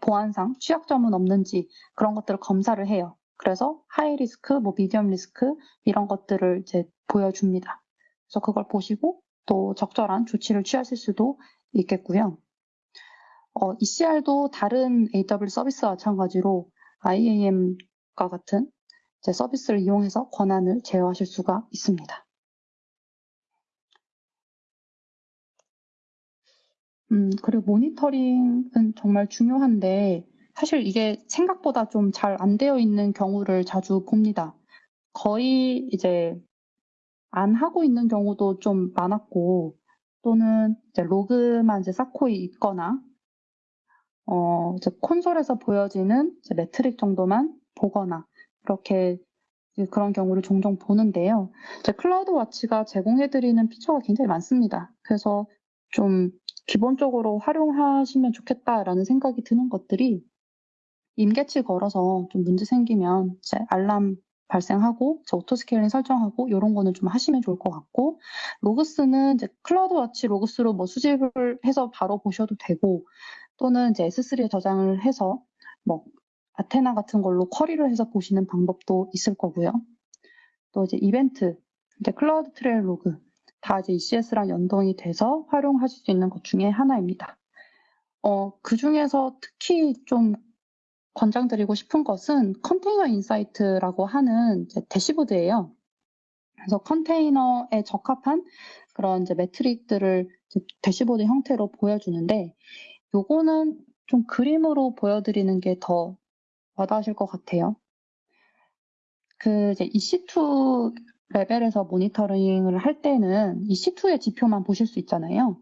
보안상 취약점은 없는지 그런 것들을 검사를 해요. 그래서 high risk, 뭐 medium risk 이런 것들을 이제 보여줍니다. 그래서 그걸 보시고 또 적절한 조치를 취하실 수도 있겠고요. 어, ECR도 다른 AWS 서비스와 마찬가지로 IAM과 같은 서비스를 이용해서 권한을 제어하실 수가 있습니다. 음, 그리고 모니터링은 정말 중요한데 사실 이게 생각보다 좀 잘 안 되어 있는 경우를 자주 봅니다. 거의 이제 안 하고 있는 경우도 좀 많았고 또는 이제 log만 이제 쌓고 있거나 어, 이제 콘솔에서 보여지는 이제 metric 정도만 보거나 그렇게 그런 경우를 종종 보는데요. 이제 CloudWatch가 제공해드리는 피처가 굉장히 많습니다. 그래서 좀 기본적으로 활용하시면 좋겠다라는 생각이 드는 것들이 임계치 걸어서 좀 문제 생기면 이제 알람 발생하고 auto scaling 설정하고 이런 거는 좀 하시면 좋을 것 같고 logs는 이제 CloudWatch Logs로 뭐 수집을 해서 바로 보셔도 되고 또는 이제 S3에 저장을 해서 뭐 아테나 같은 걸로 query를 해서 보시는 방법도 있을 거고요. 또 이제 이벤트, 이제 CloudTrail log 다 이제 ECS랑 연동이 돼서 활용하실 수 있는 것 중에 하나입니다. 어, 그 중에서 특히 좀 권장드리고 싶은 것은 Container Insights라고 하는 dashboard예요. 그래서 컨테이너에 적합한 그런 이제 metric들을 이제 대시보드 형태로 보여주는데 요거는 좀 그림으로 보여드리는 게 더 와닿으실 것 같아요. 그 이제 EC2 레벨에서 모니터링을 할 때는 EC2의 지표만 보실 수 있잖아요.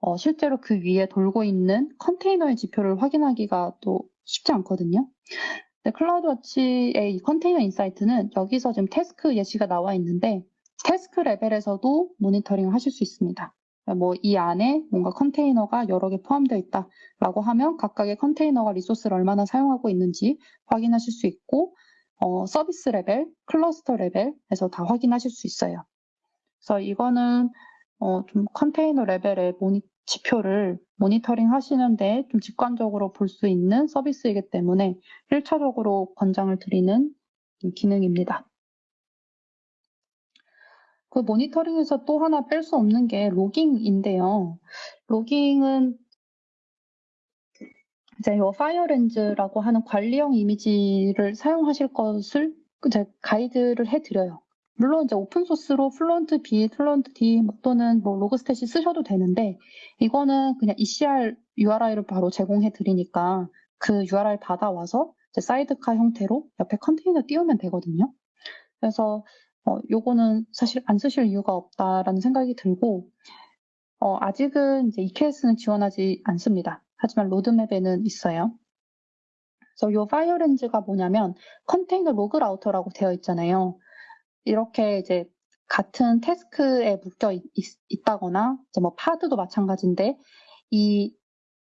어, 실제로 그 위에 돌고 있는 컨테이너의 지표를 확인하기가 또 쉽지 않거든요. CloudWatch의 이 Container Insights는 여기서 지금 task 예시가 나와 있는데 task 레벨에서도 모니터링을 하실 수 있습니다. 뭐 이 안에 뭔가 컨테이너가 여러 개 포함되어 있다라고 하면 각각의 컨테이너가 resource를 얼마나 사용하고 있는지 확인하실 수 있고 어, 서비스 레벨, 클러스터 레벨에서 다 확인하실 수 있어요. 그래서 이거는 어, 좀 컨테이너 레벨의 모니, 지표를 모니터링 하시는데 좀 직관적으로 볼 수 있는 서비스이기 때문에 1차적으로 권장을 드리는 기능입니다. 그 모니터링에서 또 하나 뺄 수 없는 게 logging인데요. logging은 이제 요 FireLens라고 하는 관리형 이미지를 사용하실 것을 이제 가이드를 해드려요. 물론 이제 open source로 Fluent Bit, Fluentd 또는 뭐 Logstash 쓰셔도 되는데 이거는 그냥 ECR URI를 바로 제공해 드리니까 그 URI 받아와서 사이드카 형태로 옆에 컨테이너 띄우면 되거든요. 그래서 어, 요거는 사실 안 쓰실 이유가 없다라는 생각이 들고 어, 아직은 이제 EKS는 지원하지 않습니다. 하지만 로드맵에는 있어요. 그래서 요 FireLens가 뭐냐면 컨테이너 log router라고 되어 있잖아요. 이렇게 이제 같은 task에 묶여 있, 있 다거나 이제 뭐 pod도 마찬가지인데 이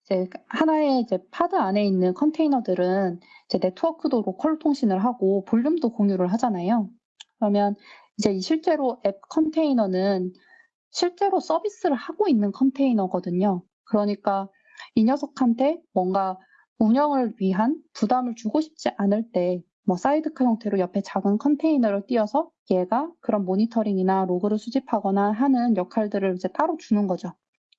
이제 하나의 이제 pod 안에 있는 컨테이너들은 이제 네트워크도 로컬 통신을 하고 볼륨도 공유를 하잖아요. 그러면 이제 실제로 앱 컨테이너는 실제로 서비스를 하고 있는 컨테이너거든요. 그러니까 이 녀석한테 뭔가 운영을 위한 부담을 주고 싶지 않을 때 뭐 사이드카 형태로 옆에 작은 컨테이너를 띄어서 얘가 그런 모니터링이나 로그를 수집하거나 하는 역할들을 이제 따로 주는 거죠.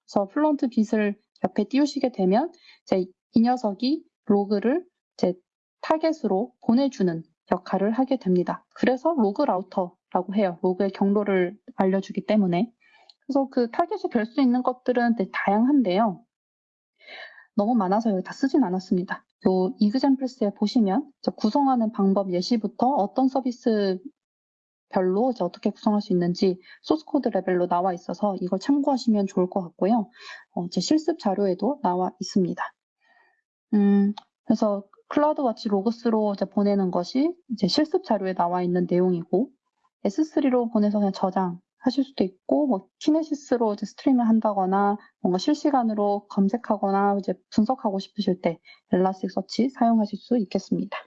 그래서 Fluent Bit을 옆에 띄우시게 되면 이제 이 녀석이 로그를 이제 타겟으로 보내주는 역할을 하게 됩니다. 그래서 log router라고 해요. 로그의 경로를 알려주기 때문에. 그래서 그 타겟이 될 수 있는 것들은 다양한데요. 너무 많아서 여기 다 쓰진 않았습니다. 요 examples에 보시면 구성하는 방법 예시부터 어떤 서비스 별로 어떻게 구성할 수 있는지 소스 코드 레벨로 나와 있어서 이걸 참고하시면 좋을 것 같고요. 어, 제 실습 자료에도 나와 있습니다. 음, 그래서 CloudWatch Logs로 이제 보내는 것이 이제 실습 자료에 나와 있는 내용이고 S3로 보내서 그냥 저장 하실 수도 있고 뭐 Kinesis로 이제 스트리밍 한다거나 뭔가 실시간으로 검색하거나 이제 분석하고 싶으실 때 Elasticsearch 사용하실 수 있겠습니다.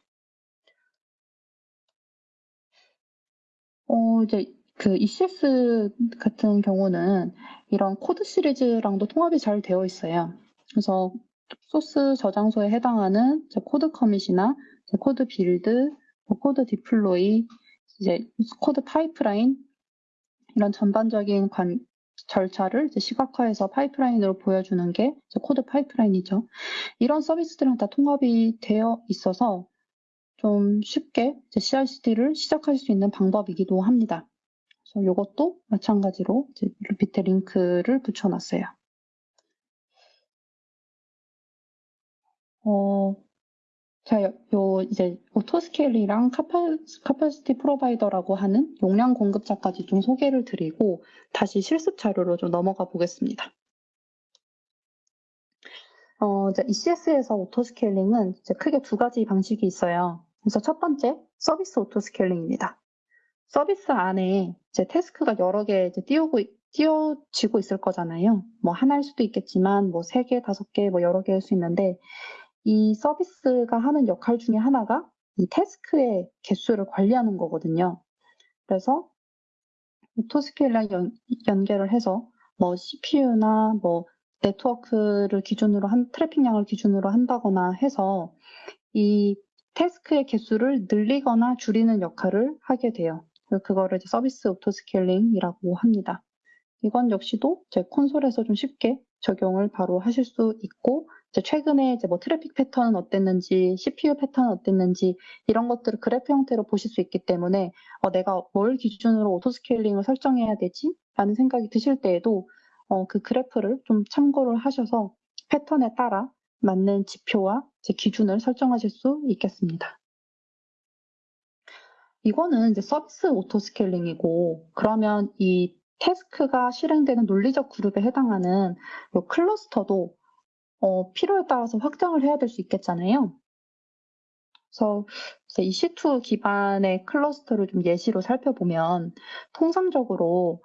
어, 이제 그 ECS 같은 경우는 이런 코드 시리즈랑도 통합이 잘 되어 있어요. 그래서 소스 저장소에 해당하는 CodeCommit이나 CodeBuild, 뭐 CodeDeploy, 이제 CodePipeline 이런 전반적인 관, 절차를 시각화해서 파이프라인으로 보여주는 게 CodePipeline이죠. 이런 서비스들은 다 통합이 되어 있어서 좀 쉽게 CI/CD를 시작할 수 있는 방법이기도 합니다. 그래서 이것도 마찬가지로 밑에 링크를 붙여놨어요. 어, 자, 요 이제 오토스케일이랑 카파시티 프로바이더라고 하는 용량 공급자까지 좀 소개를 드리고 다시 실습 자료로 좀 넘어가 보겠습니다. 어, 이제 ECS에서 auto scaling은 이제 크게 두 가지 방식이 있어요. 그래서 첫 번째, service auto scaling입니다. 서비스 안에 이제 task가 여러 개 이제 띄우고, 띄워지고 있을 거잖아요. 뭐 하나일 수도 있겠지만, 뭐 세 개, 다섯 개, 뭐 여러 개할수 있는데, 이 서비스가 하는 역할 중에 하나가 이 task의 개수를 관리하는 거거든요. 그래서 auto scale랑 연, 연결을 해서 뭐 CPU나 뭐 네트워크를 기준으로 한 트래픽량을 기준으로 한다거나 해서 이 task의 개수를 늘리거나 줄이는 역할을 하게 돼요. 그거를 service auto scaling이라고 합니다. 이건 역시도 제 콘솔에서 좀 쉽게 적용을 바로 하실 수 있고 최근에 이제 뭐 트래픽 패턴은 어땠는지, CPU 패턴은 어땠는지 이런 것들을 그래프 형태로 보실 수 있기 때문에 어, 내가 뭘 기준으로 auto scaling을 설정해야 되지? 라는 생각이 드실 때에도 어, 그 그래프를 좀 참고를 하셔서 패턴에 따라 맞는 지표와 기준을 설정하실 수 있겠습니다. 이거는 이제 service auto scaling이고 그러면 이 task가 실행되는 논리적 그룹에 해당하는 요 cluster도 어, 필요에 따라서 확장을 해야 될 수 있겠잖아요. 그래서 이제 EC2 기반의 cluster를 좀 예시로 살펴보면 통상적으로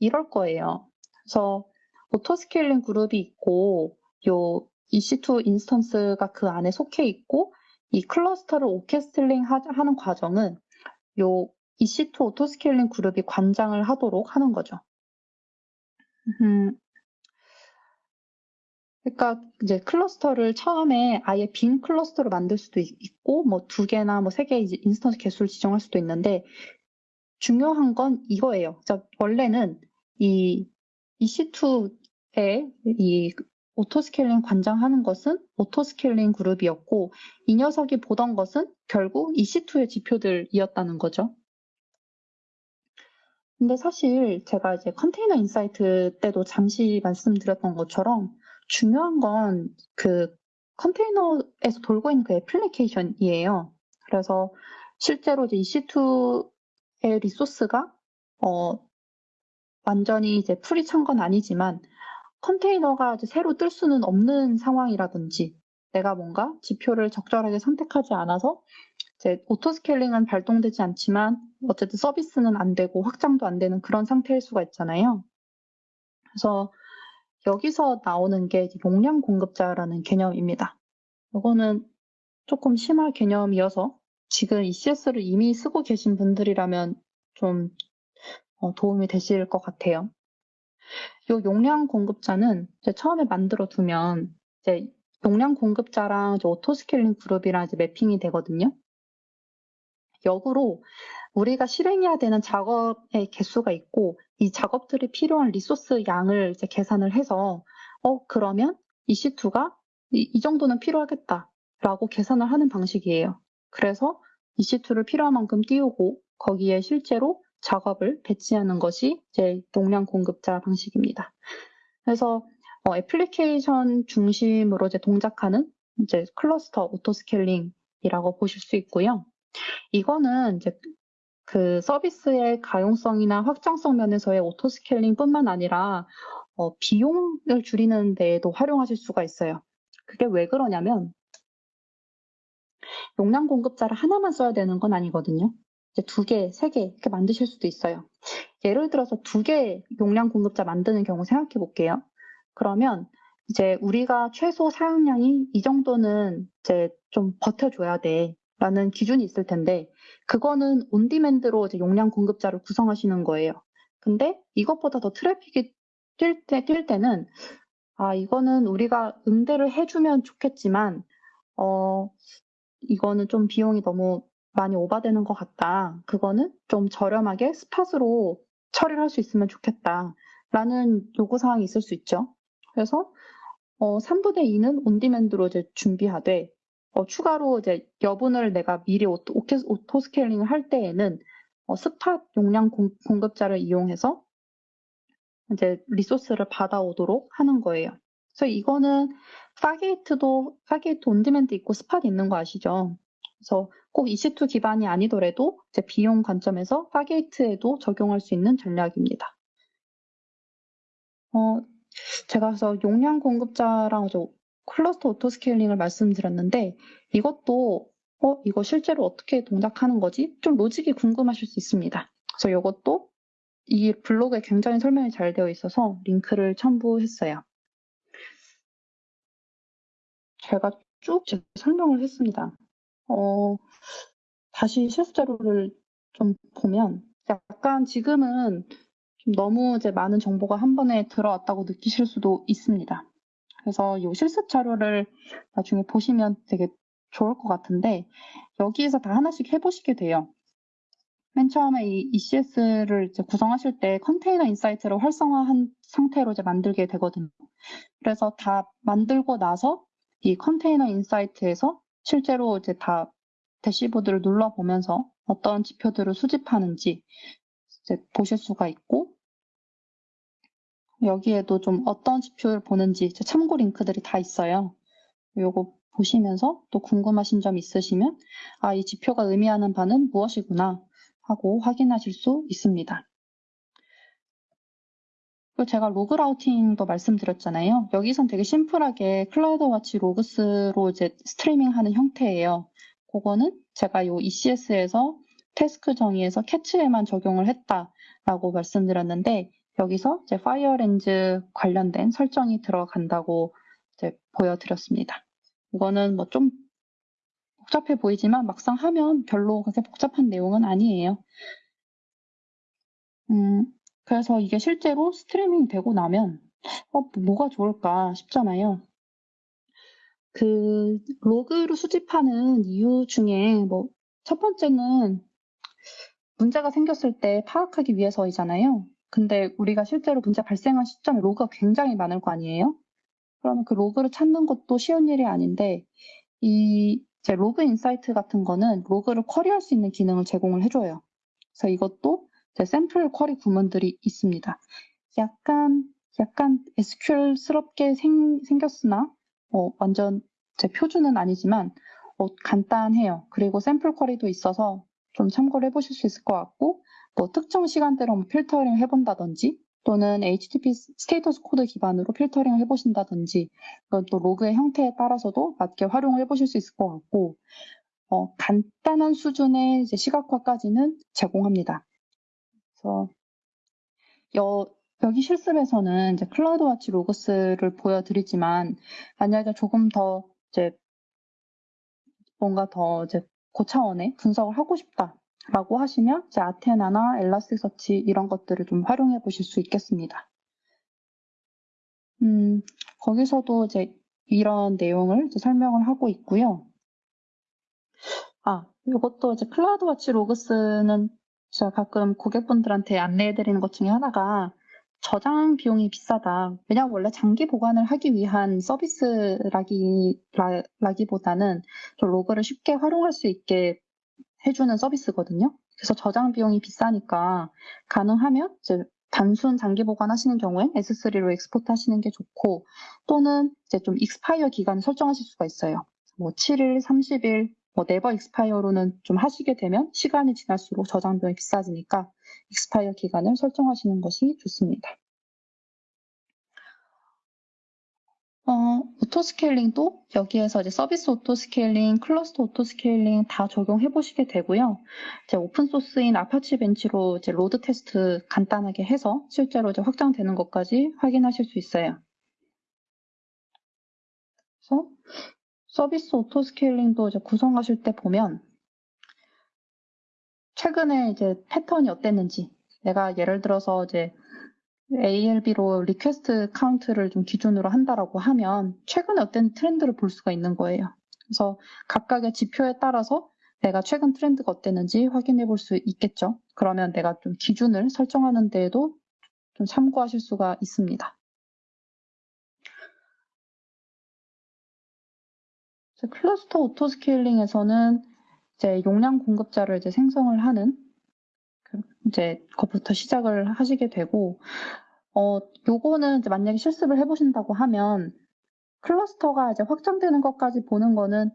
이럴 거예요. 그래서 auto scaling group이 있고 요 EC2 instance가 그 안에 속해 있고 이 cluster를 orchestrating 하는 과정은 요 EC2 auto scaling group이 관장을 하도록 하는 거죠. 음, 그러니까 이제 cluster를 처음에 아예 빈 cluster로 만들 수도 있고 뭐 두 개나 뭐 세 개의 instance 개수를 지정할 수도 있는데 중요한 건 이거예요. 원래는 이 EC2의 이 auto scaling 관장하는 것은 auto scaling group이었고 이 녀석이 보던 것은 결국 EC2의 지표들이었다는 거죠. 근데 사실 제가 이제 Container Insights 때도 잠시 말씀드렸던 것처럼 중요한 건 그 컨테이너에서 돌고 있는 그 애플리케이션이에요. 그래서 실제로 이제 EC2의 resource가 어 완전히 이제 full이 찬 건 아니지만 컨테이너가 이제 새로 뜰 수는 없는 상황이라든지 내가 뭔가 지표를 적절하게 선택하지 않아서 이제 auto scaling은 발동되지 않지만 어쨌든 서비스는 안 되고 확장도 안 되는 그런 상태일 수가 있잖아요. 그래서 여기서 나오는 게 용량 공급자라는 개념입니다. 이거는 조금 심화 개념이어서 지금 ECS를 이미 쓰고 계신 분들이라면 좀 어, 도움이 되실 것 같아요. 이 용량 공급자는 처음에 만들어 두면 이제 용량 공급자랑 auto scaling 그룹이랑 이제 mapping이 되거든요. 역으로 우리가 실행해야 되는 작업의 개수가 있고 이 작업들이 필요한 resource 양을 이제 계산을 해서 어 그러면 EC2가 이, 이 정도는 필요하겠다라고 계산을 하는 방식이에요. 그래서 EC2를 필요한 만큼 띄우고 거기에 실제로 작업을 배치하는 것이 이제 용량 공급자 방식입니다. 그래서 어, 애플리케이션 중심으로 이제 동작하는 이제 cluster auto scaling이라고 보실 수 있고요. 이거는 이제 그 서비스의 가용성이나 확장성 면에서의 auto scaling뿐만 아니라 어, 비용을 줄이는 데에도 활용하실 수가 있어요. 그게 왜 그러냐면 용량 공급자를 하나만 써야 되는 건 아니거든요. 이제 두 개, 세 개 이렇게 만드실 수도 있어요. 예를 들어서 두 개 용량 공급자 만드는 경우 생각해 볼게요. 그러면 이제 우리가 최소 사용량이 이 정도는 이제 좀 버텨줘야 돼. 라는 기준이 있을 텐데, 그거는 on-demand로 이제 용량 공급자를 구성하시는 거예요. 근데 이것보다 더 트래픽이 뛸 때, 뛸 때는, 아, 이거는 우리가 응대를 해주면 좋겠지만, 어, 이거는 좀 비용이 너무 많이 오바되는 것 같다. 그거는 좀 저렴하게 spot으로 처리를 할 수 있으면 좋겠다. 라는 요구사항이 있을 수 있죠. 그래서 어, 3분의 2는 on-demand로 이제 준비하되 어, 추가로 이제 여분을 내가 미리 auto, auto scaling을 할 때에는 어, spot 용량 공, 공급자를 이용해서 이제 resource를 받아오도록 하는 거예요. 그래서 이거는 Fargate도 Fargate on-demand 있고 spot 있는 거 아시죠? 그래서 꼭 EC2 기반이 아니더라도 이제 비용 관점에서 Fargate에도 적용할 수 있는 전략입니다. 어, 제가 그래서 용량 공급자랑 cluster auto scaling을 말씀드렸는데 이것도 어, 이거 실제로 어떻게 동작하는 거지? 좀 로직이 궁금하실 수 있습니다. 그래서 이것도 이 블로그에 굉장히 설명이 잘 되어 있어서 링크를 첨부했어요. 제가 쭉 설명을 했습니다. 어, 다시 실습 자료를 좀 보면 약간 지금은 좀 너무 이제 많은 정보가 한 번에 들어왔다고 느끼실 수도 있습니다. 그래서 이 실습 자료를 나중에 보시면 되게 좋을 것 같은데 여기에서 다 하나씩 해보시게 돼요. 맨 처음에 이 ECS를 이제 구성하실 때 Container Insight를 활성화한 상태로 이제 만들게 되거든요. 그래서 다 만들고 나서 이 Container Insight에서 실제로 이제 다 dashboard를 눌러보면서 어떤 지표들을 수집하는지 이제 보실 수가 있고 여기에도 좀 어떤 지표를 보는지 참고 링크들이 다 있어요. 요거 보시면서 또 궁금하신 점 있으시면 아, 이 지표가 의미하는 바는 무엇이구나 하고 확인하실 수 있습니다. 그리고 제가 log routing도 말씀드렸잖아요. 여기선 되게 심플하게 CloudWatch Logs로 이제 스트리밍하는 형태예요. 그거는 제가 요 ECS에서 task 정의에서 cats에만 적용을 했다라고 말씀드렸는데 여기서 이제 FireLens 관련된 설정이 들어간다고 이제 보여드렸습니다. 이거는 뭐 좀 복잡해 보이지만 막상 하면 별로 그렇게 복잡한 내용은 아니에요. 음, 그래서 이게 실제로 스트리밍 되고 나면 어, 뭐가 좋을까 싶잖아요. 그 로그를 수집하는 이유 중에 뭐 첫 번째는 문제가 생겼을 때 파악하기 위해서이잖아요. 근데 우리가 실제로 문제 발생한 시점에 로그가 굉장히 많을 거 아니에요? 그러면 그 로그를 찾는 것도 쉬운 일이 아닌데 이 이제 Log Insight 같은 거는 로그를 query할 수 있는 기능을 제공을 해줘요. 그래서 이것도 이제 샘플 query 구문들이 있습니다. 약간 약간 SQL스럽게 생, 생겼으나 어, 완전 제 표준은 아니지만 어, 간단해요. 그리고 샘플 query도 있어서 좀 참고를 해보실 수 있을 것 같고 뭐 특정 시간대로 뭐 filtering을 해본다든지 또는 HTTP status code 기반으로 filtering을 해보신다든지 또 로그의 형태에 따라서도 맞게 활용을 해보실 수 있을 것 같고 어, 간단한 수준의 이제 시각화까지는 제공합니다. 그래서 여, 여기 실습에서는 이제 CloudWatch Logs를 보여드리지만 만약에 조금 더 이제 뭔가 더 이제 고차원의 분석을 하고 싶다 라고 하시면 이제 Athena나 Elasticsearch 이런 것들을 좀 활용해 보실 수 있겠습니다. 음, 거기서도 이제 이런 내용을 이제 설명을 하고 있고요. 아, 이것도 이제 CloudWatch Logs는 제가 가끔 고객분들한테 안내해 드리는 것 중에 하나가 저장 비용이 비싸다. 왜냐하면 원래 장기 보관을 하기 위한 서비스라기보다는 좀 로그를 쉽게 활용할 수 있게 해주는 서비스거든요. 그래서 저장 비용이 비싸니까 가능하면 이제 단순 장기 보관하시는 경우엔 S3로 export 하시는 게 좋고 또는 이제 좀 익스파이어 기간을 설정하실 수가 있어요. 뭐 7일, 30일, 뭐 never expire로는 좀 하시게 되면 시간이 지날수록 저장 비용이 비싸지니까 익스파이어 기간을 설정하시는 것이 좋습니다. 어, auto scaling도 여기에서 이제 서비스 auto scaling, 클러스터 auto scaling 다 적용해 보시게 되고요. 이제 오픈 소스인 Apache Bench로 이제 load test 간단하게 해서 실제로 이제 확장되는 것까지 확인하실 수 있어요. 그래서 서비스 auto scaling도 이제 구성하실 때 보면 최근에 이제 패턴이 어땠는지 내가 예를 들어서 이제 ALB로 request count를 좀 기준으로 한다라고 하면 최근에 어떤 트렌드를 볼 수가 있는 거예요. 그래서 각각의 지표에 따라서 내가 최근 트렌드가 어땠는지 확인해 볼 수 있겠죠. 그러면 내가 좀 기준을 설정하는 데에도 좀 참고하실 수가 있습니다. 클러스터 auto scaling에서는 이제 용량 공급자를 이제 생성을 하는 그 이제 그것부터 시작을 하시게 되고 어 요거는 이제 만약에 실습을 해보신다고 하면 클러스터가 이제 확장되는 것까지 보는 거는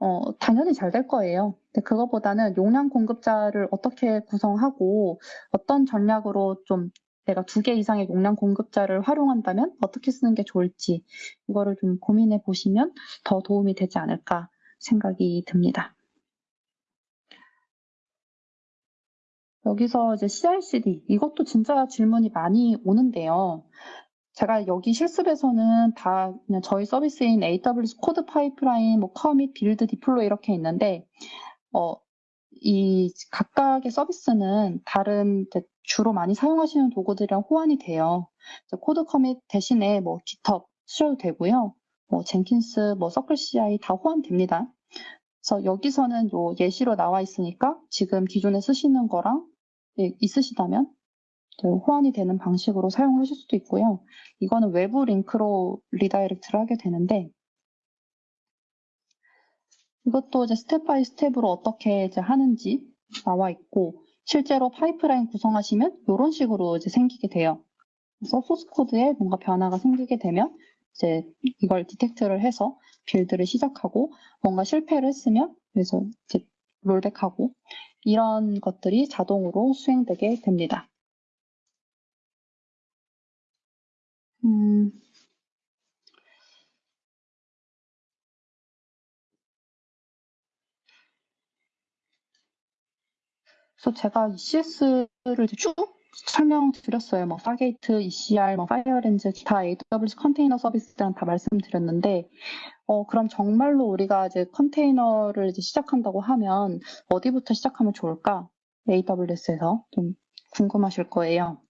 어 당연히 잘 될 거예요. 근데 그것보다는 용량 공급자를 어떻게 구성하고 어떤 전략으로 좀 내가 두 개 이상의 용량 공급자를 활용한다면 어떻게 쓰는 게 좋을지 이거를 좀 고민해 보시면 더 도움이 되지 않을까 생각이 듭니다. 여기서 이제 CI/CD 이것도 진짜 질문이 많이 오는데요. 제가 여기 실습에서는 다 그냥 저희 서비스인 AWS CodePipeline, 뭐 Commit, Build, Deploy 이렇게 있는데 어, 이 각각의 서비스는 다른 주로 많이 사용하시는 도구들이랑 호환이 돼요. CodeCommit 대신에 뭐 GitHub 쓰셔도 되고요. 뭐 Jenkins, 뭐 CircleCI 다 호환됩니다. 그래서 여기서는 요 예시로 나와 있으니까 지금 기존에 쓰시는 거랑 예, 있으시다면 호환이 되는 방식으로 사용하실 수도 있고요. 이거는 외부 링크로 redirect를 하게 되는데 이것도 이제 step by step으로 어떻게 이제 하는지 나와 있고 실제로 파이프라인 구성하시면 이런 식으로 이제 생기게 돼요. 그래서 소스 코드에 뭔가 변화가 생기게 되면 이제 이걸 디텍트를 해서 빌드를 시작하고 뭔가 실패를 했으면 그래서 이제 롤백하고 이런 것들이 자동으로 수행되게 됩니다. 음, 그래서 제가 ECS를 쭉 설명드렸어요. 뭐 Fargate, ECR, 뭐 FireLens 다 AWS 컨테이너 서비스들은 다 말씀드렸는데 어 그럼 정말로 우리가 이제 컨테이너를 이제 시작한다고 하면 어디부터 시작하면 좋을까? AWS에서 좀 궁금하실 거예요.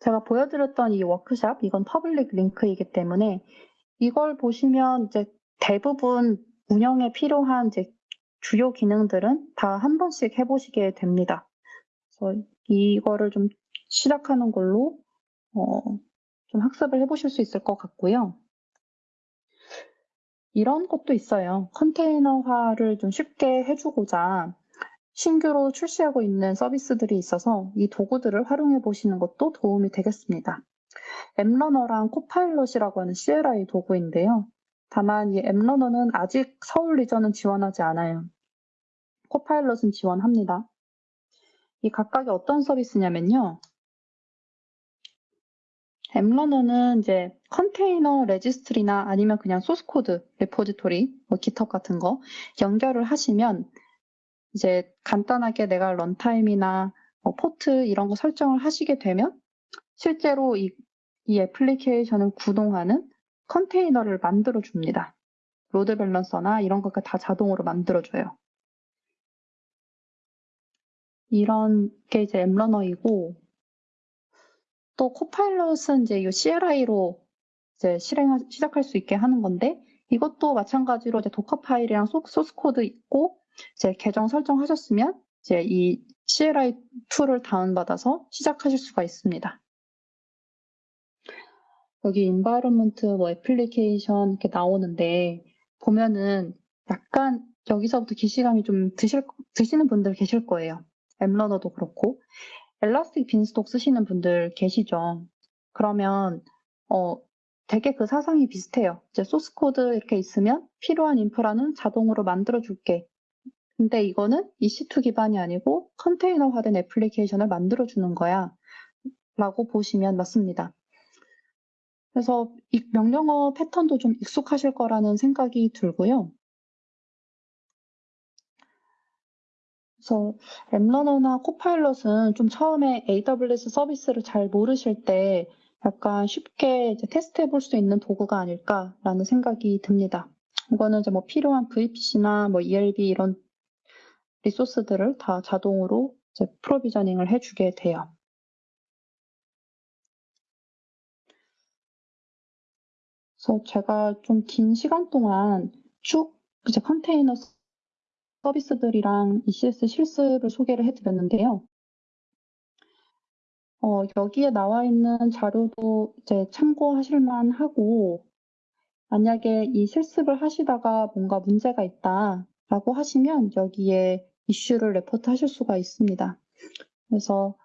제가 보여드렸던 이 워크샵, 이건 public link이기 때문에 이걸 보시면 이제 대부분 운영에 필요한 이제 주요 기능들은 다 한 번씩 해보시게 됩니다. 그래서 이거를 좀 시작하는 걸로 어, 좀 학습을 해보실 수 있을 것 같고요. 이런 것도 있어요. 컨테이너화를 좀 쉽게 해주고자 신규로 출시하고 있는 서비스들이 있어서 이 도구들을 활용해 보시는 것도 도움이 되겠습니다. App Runner랑 Copilot이라고 하는 CLI 도구인데요. 다만 이 엠러너는 아직 서울 region은 지원하지 않아요. Copilot은 지원합니다. 이 각각이 어떤 서비스냐면요. 엠러너는 이제 컨테이너 registry나 아니면 그냥 소스 코드 repository, 뭐 GitHub 같은 거 연결을 하시면 이제 간단하게 내가 runtime이나 뭐 포트 이런 거 설정을 하시게 되면 실제로 이, 이 애플리케이션을 구동하는 컨테이너를 만들어 줍니다. load balancer나 이런 것들 다 자동으로 만들어 줘요. 이런 게 이제 App Runner이고 또 Copilot은 이제 이 CLI로 이제 실행 시작할 수 있게 하는 건데 이것도 마찬가지로 이제 Dockerfile이랑 소스 코드 있고 이제 계정 설정하셨으면 이제 이 CLI 툴을 다운받아서 시작하실 수가 있습니다. 여기 environment 뭐 애플리케이션 이렇게 나오는데 보면은 약간 여기서부터 기시감이 좀 드실, 드시는 분들 계실 거예요. App Runner도 그렇고 Elastic Beanstalk 쓰시는 분들 계시죠. 그러면 어 되게 그 사상이 비슷해요. 이제 소스 코드 이렇게 있으면 필요한 인프라는 자동으로 만들어 줄게. 근데 이거는 EC2 기반이 아니고 컨테이너화된 애플리케이션을 만들어 주는 거야. 라고 보시면 맞습니다. 그래서 이 명령어 패턴도 좀 익숙하실 거라는 생각이 들고요. 그래서 엠러너나 코파일럿은 좀 처음에 AWS 서비스를 잘 모르실 때 약간 쉽게 테스트해 볼 수 있는 도구가 아닐까라는 생각이 듭니다. 이거는 이제 뭐 필요한 VPC나 뭐 ELB 이런 리소스들을 다 자동으로 프로비저닝을 해주게 돼요. 그래서 제가 좀 긴 시간 동안 쭉 이제 컨테이너 서비스들이랑 ECS 실습을 소개를 해드렸는데요. 어, 여기에 나와 있는 자료도 이제 참고하실 만 하고, 만약에 이 실습을 하시다가 뭔가 문제가 있다라고 하시면 여기에 이슈를 레포트 하실 수가 있습니다. 그래서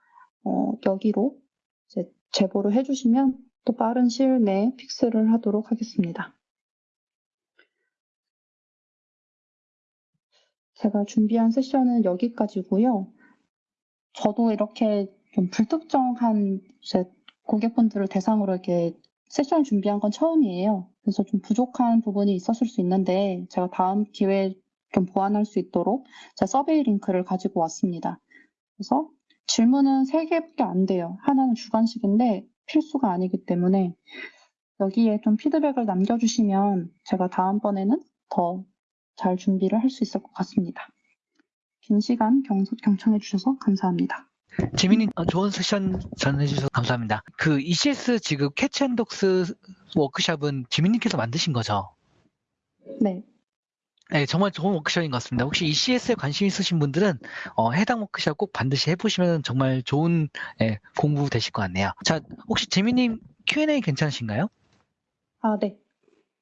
어, 여기로 제보를 해주시면 또 빠른 시일 내에 fix를 하도록 하겠습니다. 제가 준비한 세션은 여기까지고요. 저도 이렇게 좀 불특정한 고객분들을 대상으로 이렇게 세션 준비한 건 처음이에요. 그래서 좀 부족한 부분이 있었을 수 있는데 제가 다음 기회에 좀 보완할 수 있도록 제 서베이 링크를 가지고 왔습니다. 그래서 질문은 3개밖에 안 돼요. 하나는 주관식인데 필수가 아니기 때문에 여기에 좀 피드백을 남겨주시면 제가 다음번에는 더 잘 준비를 할 수 있을 것 같습니다. 긴 시간 경, 경청해 주셔서 감사합니다. 재민님 어, 좋은 세션 전해주셔서 감사합니다. 그 ECS 지금 Cats and Dogs 워크샵은 재민님께서 만드신 거죠? 네. 네, 정말 좋은 워크숍인 것 같습니다. 혹시 ECS에 관심 있으신 분들은 어, 해당 워크숍 꼭 반드시 해보시면 정말 좋은 예, 공부 되실 것 같네요. 자, 혹시 재민님 Q&A 괜찮으신가요? 아, 네.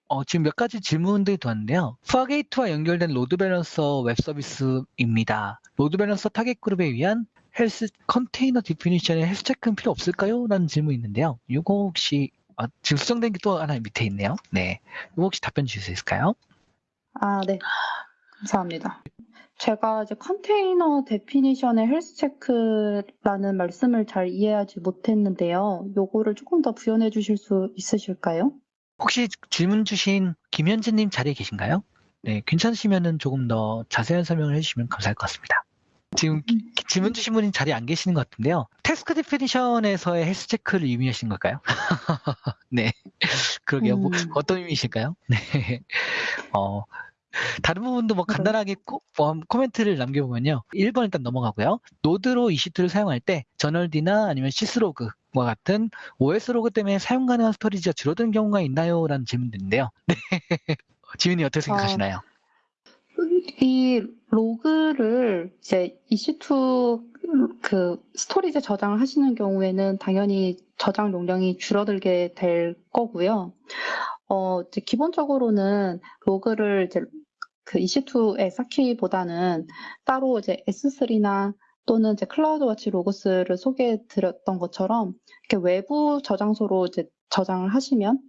어, 지금 몇 가지 질문들이 들어왔는데요. Fargate와 연결된 load balancer 웹 서비스입니다. load balancer target group에 위한 헬스 컨테이너 definition의 health check는 필요 없을까요? 라는 질문이 있는데요. 이거 혹시 아, 지금 수정된 게 또 하나 밑에 있네요. 네. 이거 혹시 답변 주실 수 있을까요? 아, 네. 감사합니다. 제가 이제 컨테이너 definition의 health check라는 말씀을 잘 이해하지 못했는데요. 요거를 조금 더 부연해 주실 수 있으실까요? 혹시 질문 주신 김현진님 자리에 계신가요? 네, 괜찮으시면은 조금 더 자세한 설명을 해주시면 감사할 것 같습니다. 지금 기- 질문 주신 분이 자리에 안 계시는 것 같은데요. task definition에서의 health check를 의미하시는 걸까요? <laughs> 네, 그러게요. 뭐, 음. 어떤 의미이실까요? <laughs> 네, 어, 다른 부분도 뭐 간단하게 코, 뭐 코멘트를 남겨보면요. 1번 일단 넘어가고요. node로 EC2를 사용할 때 journald나 아니면 syslog와 같은 OS 로그 때문에 사용 가능한 storage가 줄어든 경우가 있나요? 라는 질문인데요. 네. <laughs> 지민이 어떻게 생각하시나요? 이 로그를 이제 EC2 그 storage 저장을 하시는 경우에는 당연히 저장 용량이 줄어들게 될 거고요. 어, 이제 기본적으로는 로그를 이제 그 EC2에 쌓기보다는 따로 이제 S3나 또는 이제 CloudWatch Logs를 소개해 드렸던 것처럼 이렇게 외부 저장소로 이제 저장을 하시면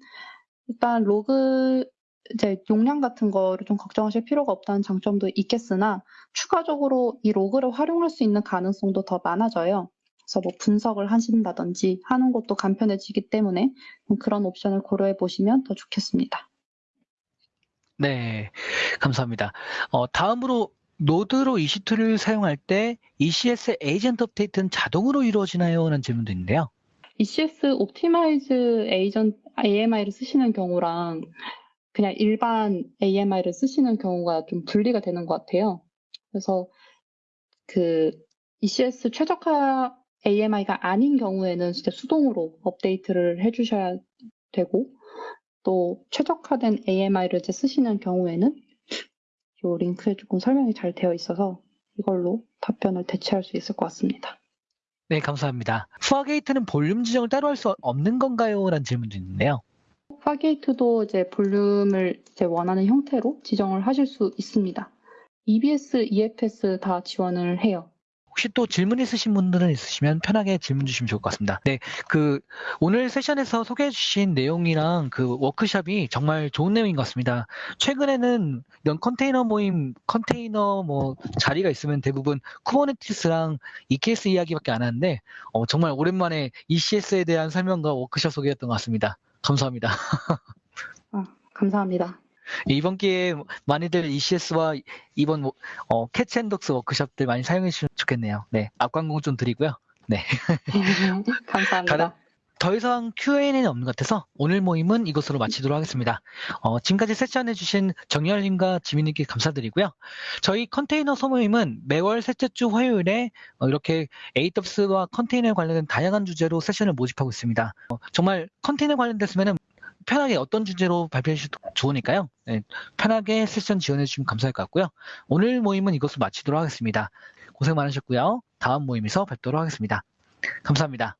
일단 로그 이제 용량 같은 거를 좀 걱정하실 필요가 없다는 장점도 있겠으나 추가적으로 이 로그를 활용할 수 있는 가능성도 더 많아져요. 그래서 뭐 분석을 하신다든지 하는 것도 간편해지기 때문에 그런 옵션을 고려해 보시면 더 좋겠습니다. 네, 감사합니다. 어, 다음으로 node로 EC2를 사용할 때 ECS agent 업데이트는 자동으로 이루어지나요? 라는 질문도 있는데요. ECS optimized agent AMI를 쓰시는 경우랑 그냥 일반 AMI를 쓰시는 경우가 좀 분리가 되는 것 같아요. 그래서 그 ECS 최적화 AMI가 아닌 경우에는 진짜 수동으로 업데이트를 해주셔야 되고 또 최적화된 AMI를 이제 쓰시는 경우에는 이 링크에 조금 설명이 잘 되어 있어서 이걸로 답변을 대체할 수 있을 것 같습니다. 네, 감사합니다. Fargate는 볼륨 지정을 따로 할 수 없는 건가요? 라는 질문도 있는데요. Fargate도 이제 볼륨을 이제 원하는 형태로 지정을 하실 수 있습니다. EBS, EFS 다 지원을 해요. 혹시 또 질문 있으신 분들은 있으시면 편하게 질문 주시면 좋을 것 같습니다. 네, 그 오늘 session에서 소개해 주신 내용이랑 그 워크샵이 정말 좋은 내용인 것 같습니다. 최근에는 이런 컨테이너 모임, 컨테이너 뭐 자리가 있으면 대부분 Kubernetes랑 EKS 이야기밖에 안 하는데 어, 정말 오랜만에 ECS에 대한 설명과 워크샵 소개였던 것 같습니다. 감사합니다. <laughs> 감사합니다. 이번 기회에 많이들 ECS와 이번 뭐, 어, Cats and Dogs 워크샵들 많이 사용해 주시면 좋겠네요. 네, 앞광고 좀 드리고요. 감사합니다. 다른- 더 이상 Q&A는 없는 것 같아서 오늘 모임은 이것으로 마치도록 하겠습니다. 어, 지금까지 session해 주신 정열님과 지민님께 감사드리고요. 저희 컨테이너 소모임은 매월 셋째 주 화요일에 어, 이렇게 AWS와 컨테이너에 관련된 다양한 주제로 세션을 모집하고 있습니다. 어, 정말 컨테이너 관련됐으면 편하게 어떤 주제로 발표해 주셔도 좋으니까요. 네, 편하게 세션 지원해 주시면 감사할 것 같고요. 오늘 모임은 이것으로 마치도록 하겠습니다. 고생 많으셨고요. 다음 모임에서 뵙도록 하겠습니다. 감사합니다.